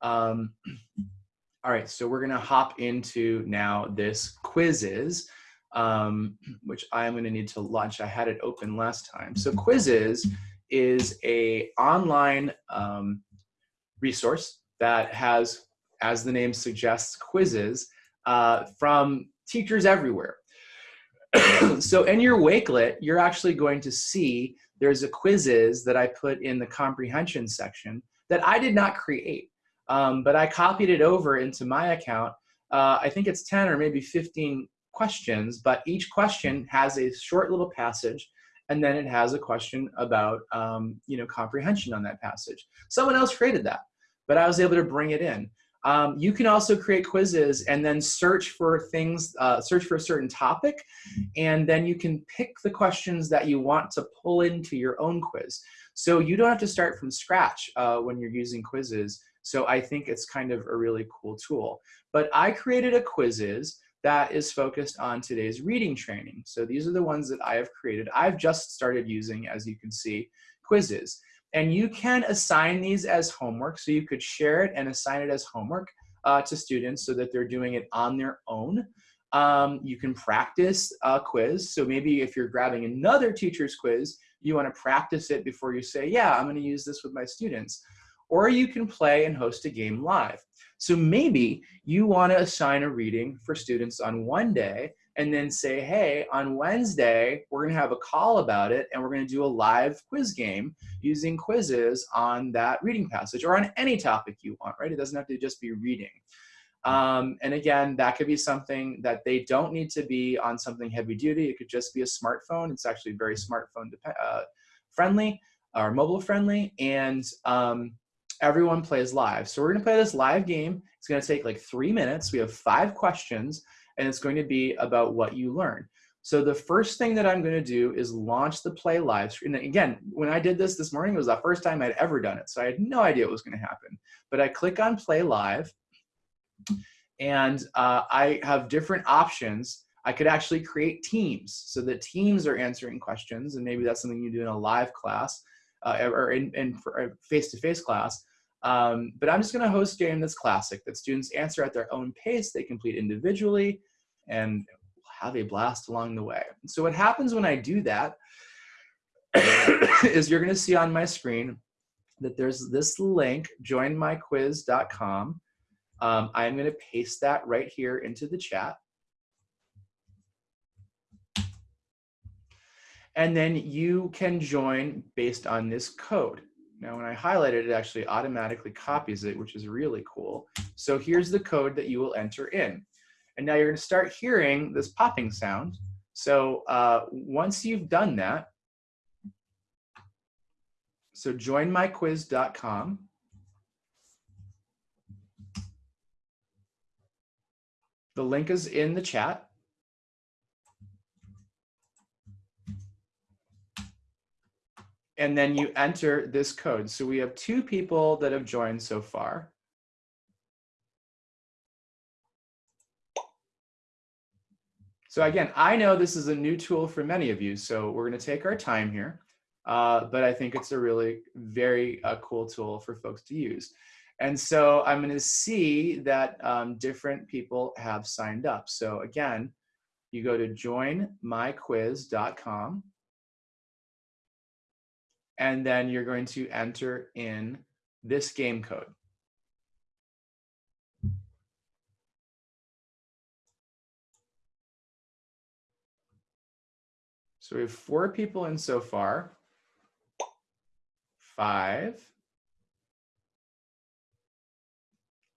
Um, all right, so we're gonna hop into now this Quizizz, um, which I'm gonna need to launch. I had it open last time. So Quizizz is a online um, resource that has, as the name suggests, quizzes uh, from teachers everywhere. so in your Wakelet, you're actually going to see there's a Quizizz that I put in the comprehension section that I did not create, um, but I copied it over into my account. Uh, I think it's 10 or maybe 15 questions, but each question has a short little passage and then it has a question about um, you know comprehension on that passage. Someone else created that but I was able to bring it in. Um, you can also create quizzes and then search for things, uh, search for a certain topic, and then you can pick the questions that you want to pull into your own quiz. So you don't have to start from scratch uh, when you're using Quizizz. So I think it's kind of a really cool tool. But I created a Quizizz that is focused on today's reading training. So these are the ones that I have created. I've just started using, as you can see, Quizizz. And you can assign these as homework. So you could share it and assign it as homework. uh, to students so that they're doing it on their own. Um, you can practice a quiz. So maybe if you're grabbing another teacher's quiz, you want to practice it before you say, yeah, I'm going to use this with my students. Or you can play and host a game live. So maybe you want to assign a reading for students on one day and then say, hey, on Wednesday, we're going to have a call about it and we're going to do a live quiz game using Quizizz on that reading passage or on any topic you want, right? It doesn't have to just be reading. Um, and again, that could be something that they don't need to be on something heavy duty. It could just be a smartphone. It's actually very smartphone uh, friendly or mobile friendly. And um, everyone plays live. So we're gonna play this live game. It's gonna take like three minutes. We have five questions and it's going to be about what you learn. So the first thing that I'm gonna do is launch the play live stream. And again, when I did this this morning, it was the first time I'd ever done it. So I had no idea what was gonna happen. But I click on play live and uh, I have different options. I could actually create teams so that teams are answering questions and maybe that's something you do in a live class uh, or in, in face-to-face -face class. Um, but I'm just gonna host game that's classic, that students answer at their own pace, they complete individually, and have a blast along the way. So what happens when I do that is you're gonna see on my screen that there's this link, joinmyquiz.com. Um, I'm gonna paste that right here into the chat. And then you can join based on this code. Now, when I highlight it, it actually automatically copies it, which is really cool. So here's the code that you will enter in. And now you're gonna start hearing this popping sound. So uh, once you've done that, so joinmyquiz.com. The link is in the chat. And then you enter this code. So we have two people that have joined so far. So again, I know this is a new tool for many of you, so we're gonna take our time here, uh, but I think it's a really very uh, cool tool for folks to use. And so I'm gonna see that um, different people have signed up. So again, you go to joinmyquiz.com and then you're going to enter in this game code. So we have four people in so far. Five.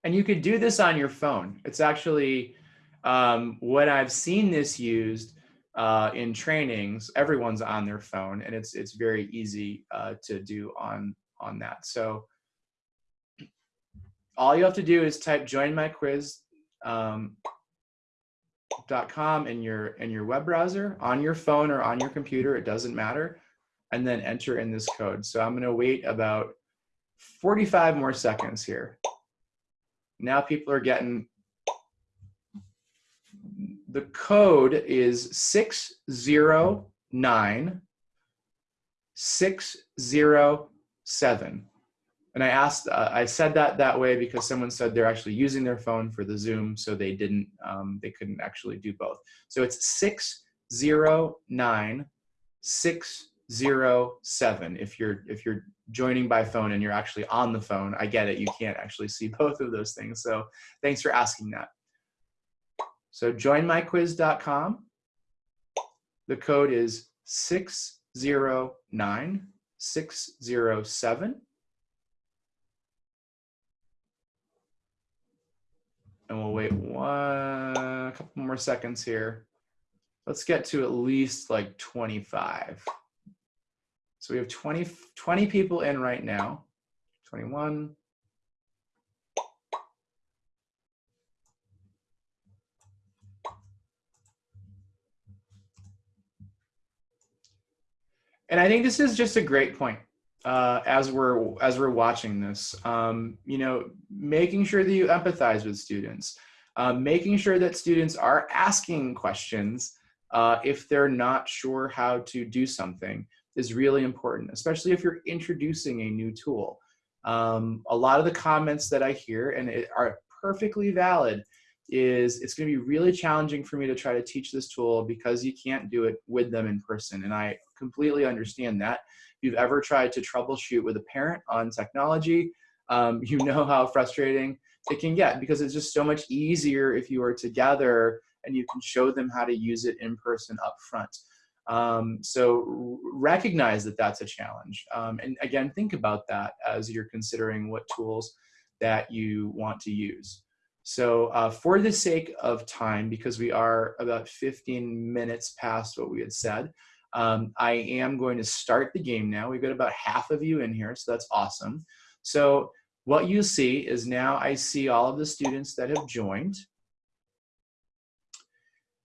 And you could do this on your phone. It's actually um, what I've seen this used uh, in trainings, everyone's on their phone, and it's it's very easy uh, to do on on that. So all you have to do is type join my quiz um, .com in your in your web browser on your phone or on your computer. It doesn't matter, and then enter in this code. So I'm going to wait about 45 more seconds here. Now people are getting the code is 609 607. And I asked, uh, I said that that way because someone said they're actually using their phone for the Zoom, so they didn't, um, they couldn't actually do both. So it's 609 607 if you're if you're joining by phone and you're actually on the phone i get it you can't actually see both of those things so thanks for asking that so joinmyquiz.com. The code is 609607. And we'll wait one, a couple more seconds here. Let's get to at least like 25. So we have 20, 20 people in right now. 21, and I think this is just a great point uh, as we're as we're watching this. Um, you know, making sure that you empathize with students, uh, making sure that students are asking questions uh, if they're not sure how to do something is really important, especially if you're introducing a new tool. Um, a lot of the comments that I hear and it are perfectly valid is it's going to be really challenging for me to try to teach this tool because you can't do it with them in person. And I completely understand that. If you've ever tried to troubleshoot with a parent on technology, um, you know how frustrating it can get because it's just so much easier if you are together and you can show them how to use it in person up front. Um, so recognize that that's a challenge. Um, and again, think about that as you're considering what tools that you want to use. So uh, for the sake of time, because we are about 15 minutes past what we had said, um, I am going to start the game now. We've got about half of you in here, so that's awesome. So what you see is now I see all of the students that have joined.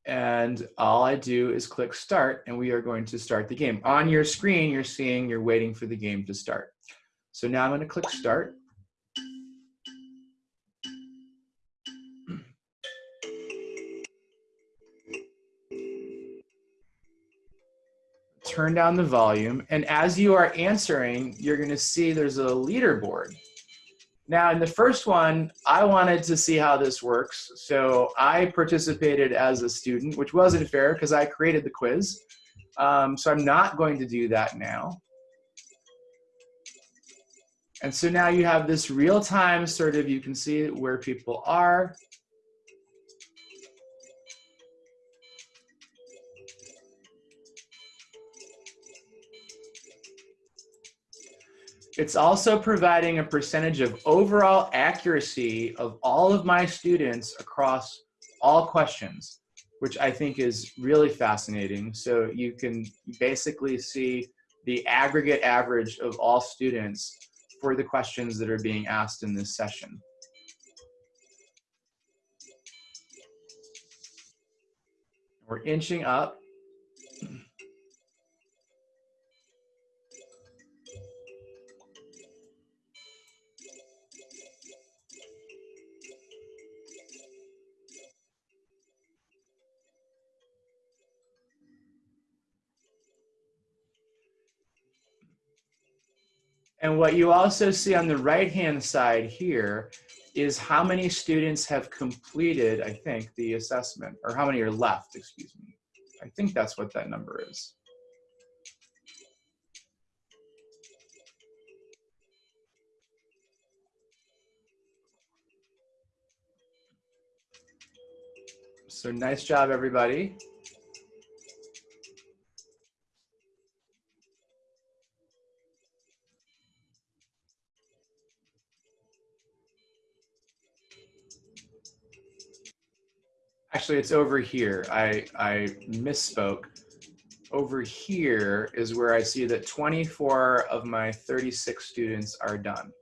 And all I do is click start and we are going to start the game. On your screen, you're seeing you're waiting for the game to start. So now I'm gonna click start. Turn down the volume. And as you are answering, you're gonna see there's a leaderboard. Now, in the first one, I wanted to see how this works. So I participated as a student, which wasn't fair because I created the quiz. Um, so I'm not going to do that now. And so now you have this real time sort of, you can see where people are. It's also providing a percentage of overall accuracy of all of my students across all questions, which I think is really fascinating. So you can basically see the aggregate average of all students for the questions that are being asked in this session. We're inching up. And what you also see on the right-hand side here is how many students have completed, I think, the assessment, or how many are left, excuse me. I think that's what that number is. So nice job, everybody. Actually, it's over here. I, I misspoke. Over here is where I see that 24 of my 36 students are done.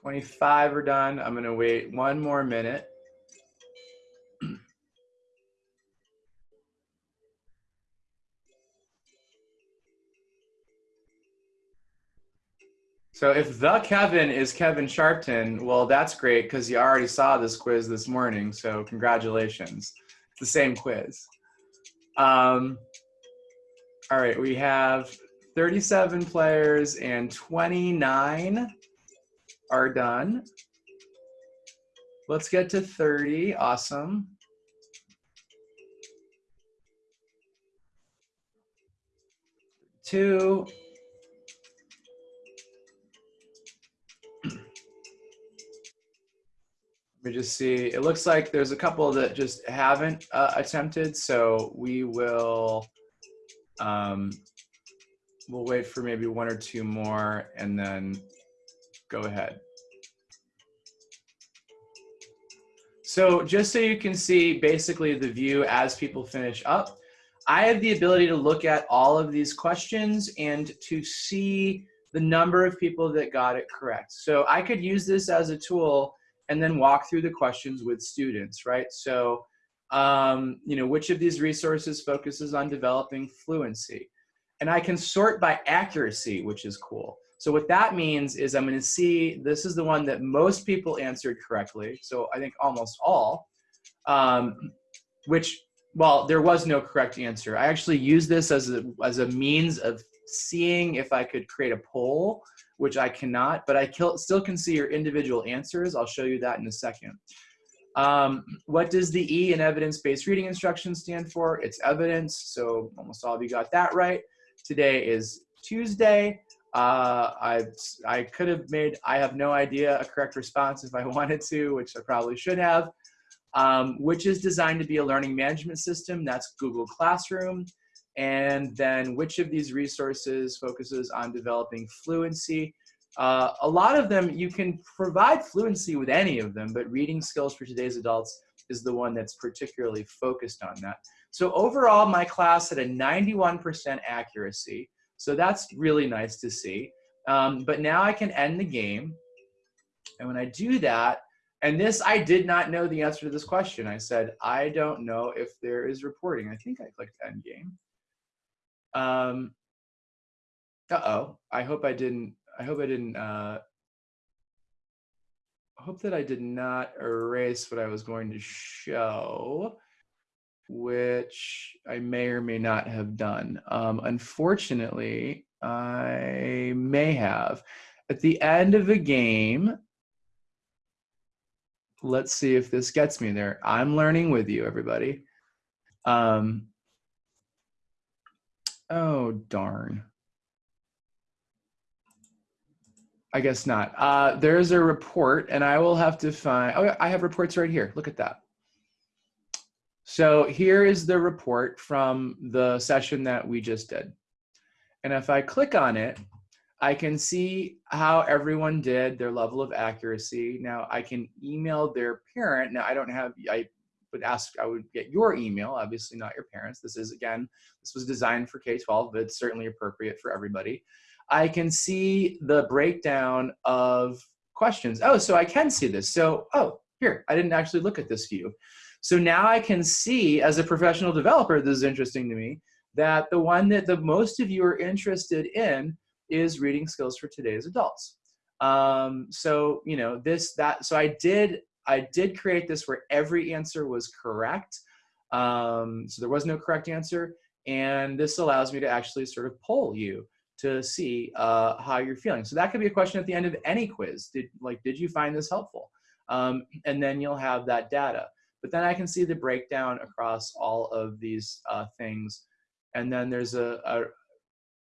25 are done. I'm gonna wait one more minute. So if the Kevin is Kevin Sharpton, well, that's great because you already saw this quiz this morning. So congratulations. It's the same quiz. Um, all right, we have 37 players and 29 are done. Let's get to 30. Awesome. Two. Let me just see. It looks like there's a couple that just haven't uh, attempted, so we will um, we'll wait for maybe one or two more and then go ahead. So just so you can see basically the view as people finish up, I have the ability to look at all of these questions and to see the number of people that got it correct. So I could use this as a tool and then walk through the questions with students, right? So, um, you know, which of these resources focuses on developing fluency? And I can sort by accuracy, which is cool. So what that means is I'm gonna see, this is the one that most people answered correctly. So I think almost all, um, which, well, there was no correct answer. I actually used this as a, as a means of seeing if I could create a poll which I cannot, but I still can see your individual answers. I'll show you that in a second. Um, what does the E in evidence-based reading instruction stand for? It's evidence, so almost all of you got that right. Today is Tuesday. Uh, I, I could have made, I have no idea, a correct response if I wanted to, which I probably should have. Um, which is designed to be a learning management system, that's Google Classroom. And then which of these resources focuses on developing fluency? Uh, a lot of them, you can provide fluency with any of them, but reading skills for today's adults is the one that's particularly focused on that. So overall, my class had a 91% accuracy. So that's really nice to see. Um, but now I can end the game. And when I do that, and this, I did not know the answer to this question. I said, I don't know if there is reporting. I think I clicked end game. Um, uh-oh, I hope I didn't, I hope I didn't, uh, I hope that I did not erase what I was going to show, which I may or may not have done. Um, unfortunately, I may have. At the end of a game, let's see if this gets me there. I'm learning with you, everybody. Um, oh, darn. I guess not. Uh, there's a report, and I will have to find. Oh, I have reports right here. Look at that. So here is the report from the session that we just did. And if I click on it, I can see how everyone did, their level of accuracy. Now I can email their parent. Now I don't have, I would ask, I would get your email, obviously not your parents. This is again, this was designed for K-12, but it's certainly appropriate for everybody. I can see the breakdown of questions. Oh, so I can see this. So, oh, here, I didn't actually look at this view. So now I can see as a professional developer, this is interesting to me, that the one that the most of you are interested in is reading skills for today's adults. Um, so, you know, this, that, so I did, I did create this where every answer was correct. Um, so there was no correct answer. And this allows me to actually sort of poll you to see uh, how you're feeling. So that could be a question at the end of any quiz. Did like, did you find this helpful? Um, and then you'll have that data. But then I can see the breakdown across all of these uh, things. And then there's a, a,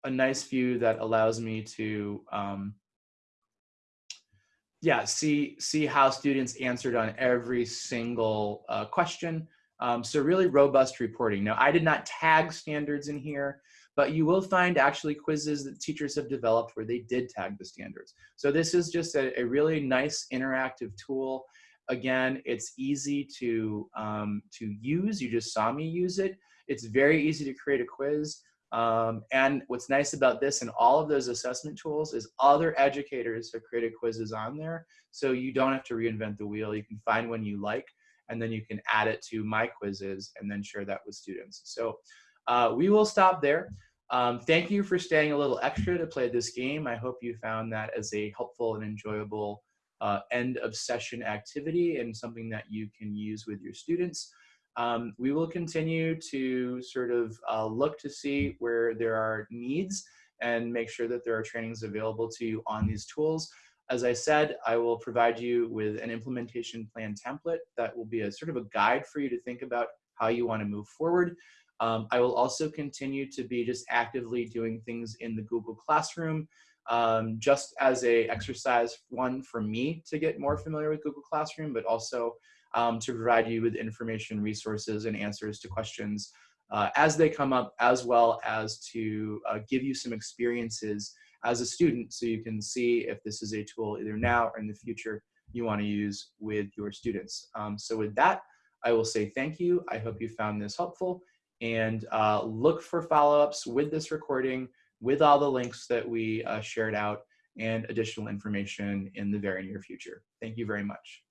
a, nice view that allows me to, um, yeah, see, see how students answered on every single uh, question. Um, so really robust reporting. Now, I did not tag standards in here but you will find actually quizzes that teachers have developed where they did tag the standards. So this is just a, a really nice interactive tool. Again, it's easy to, um, to use. You just saw me use it. It's very easy to create a quiz. Um, and what's nice about this and all of those assessment tools is other educators have created quizzes on there. So you don't have to reinvent the wheel. You can find one you like and then you can add it to my quizzes and then share that with students. So uh, we will stop there. Um, thank you for staying a little extra to play this game. I hope you found that as a helpful and enjoyable uh, end of session activity and something that you can use with your students. Um, we will continue to sort of uh, look to see where there are needs and make sure that there are trainings available to you on these tools. As I said, I will provide you with an implementation plan template that will be a sort of a guide for you to think about how you want to move forward. Um, I will also continue to be just actively doing things in the Google Classroom, um, just as a exercise, one for me to get more familiar with Google Classroom, but also um, to provide you with information, resources, and answers to questions uh, as they come up, as well as to uh, give you some experiences as a student so you can see if this is a tool either now or in the future you want to use with your students. Um, so with that, I will say thank you. I hope you found this helpful and uh, look for follow-ups with this recording, with all the links that we uh, shared out and additional information in the very near future. Thank you very much.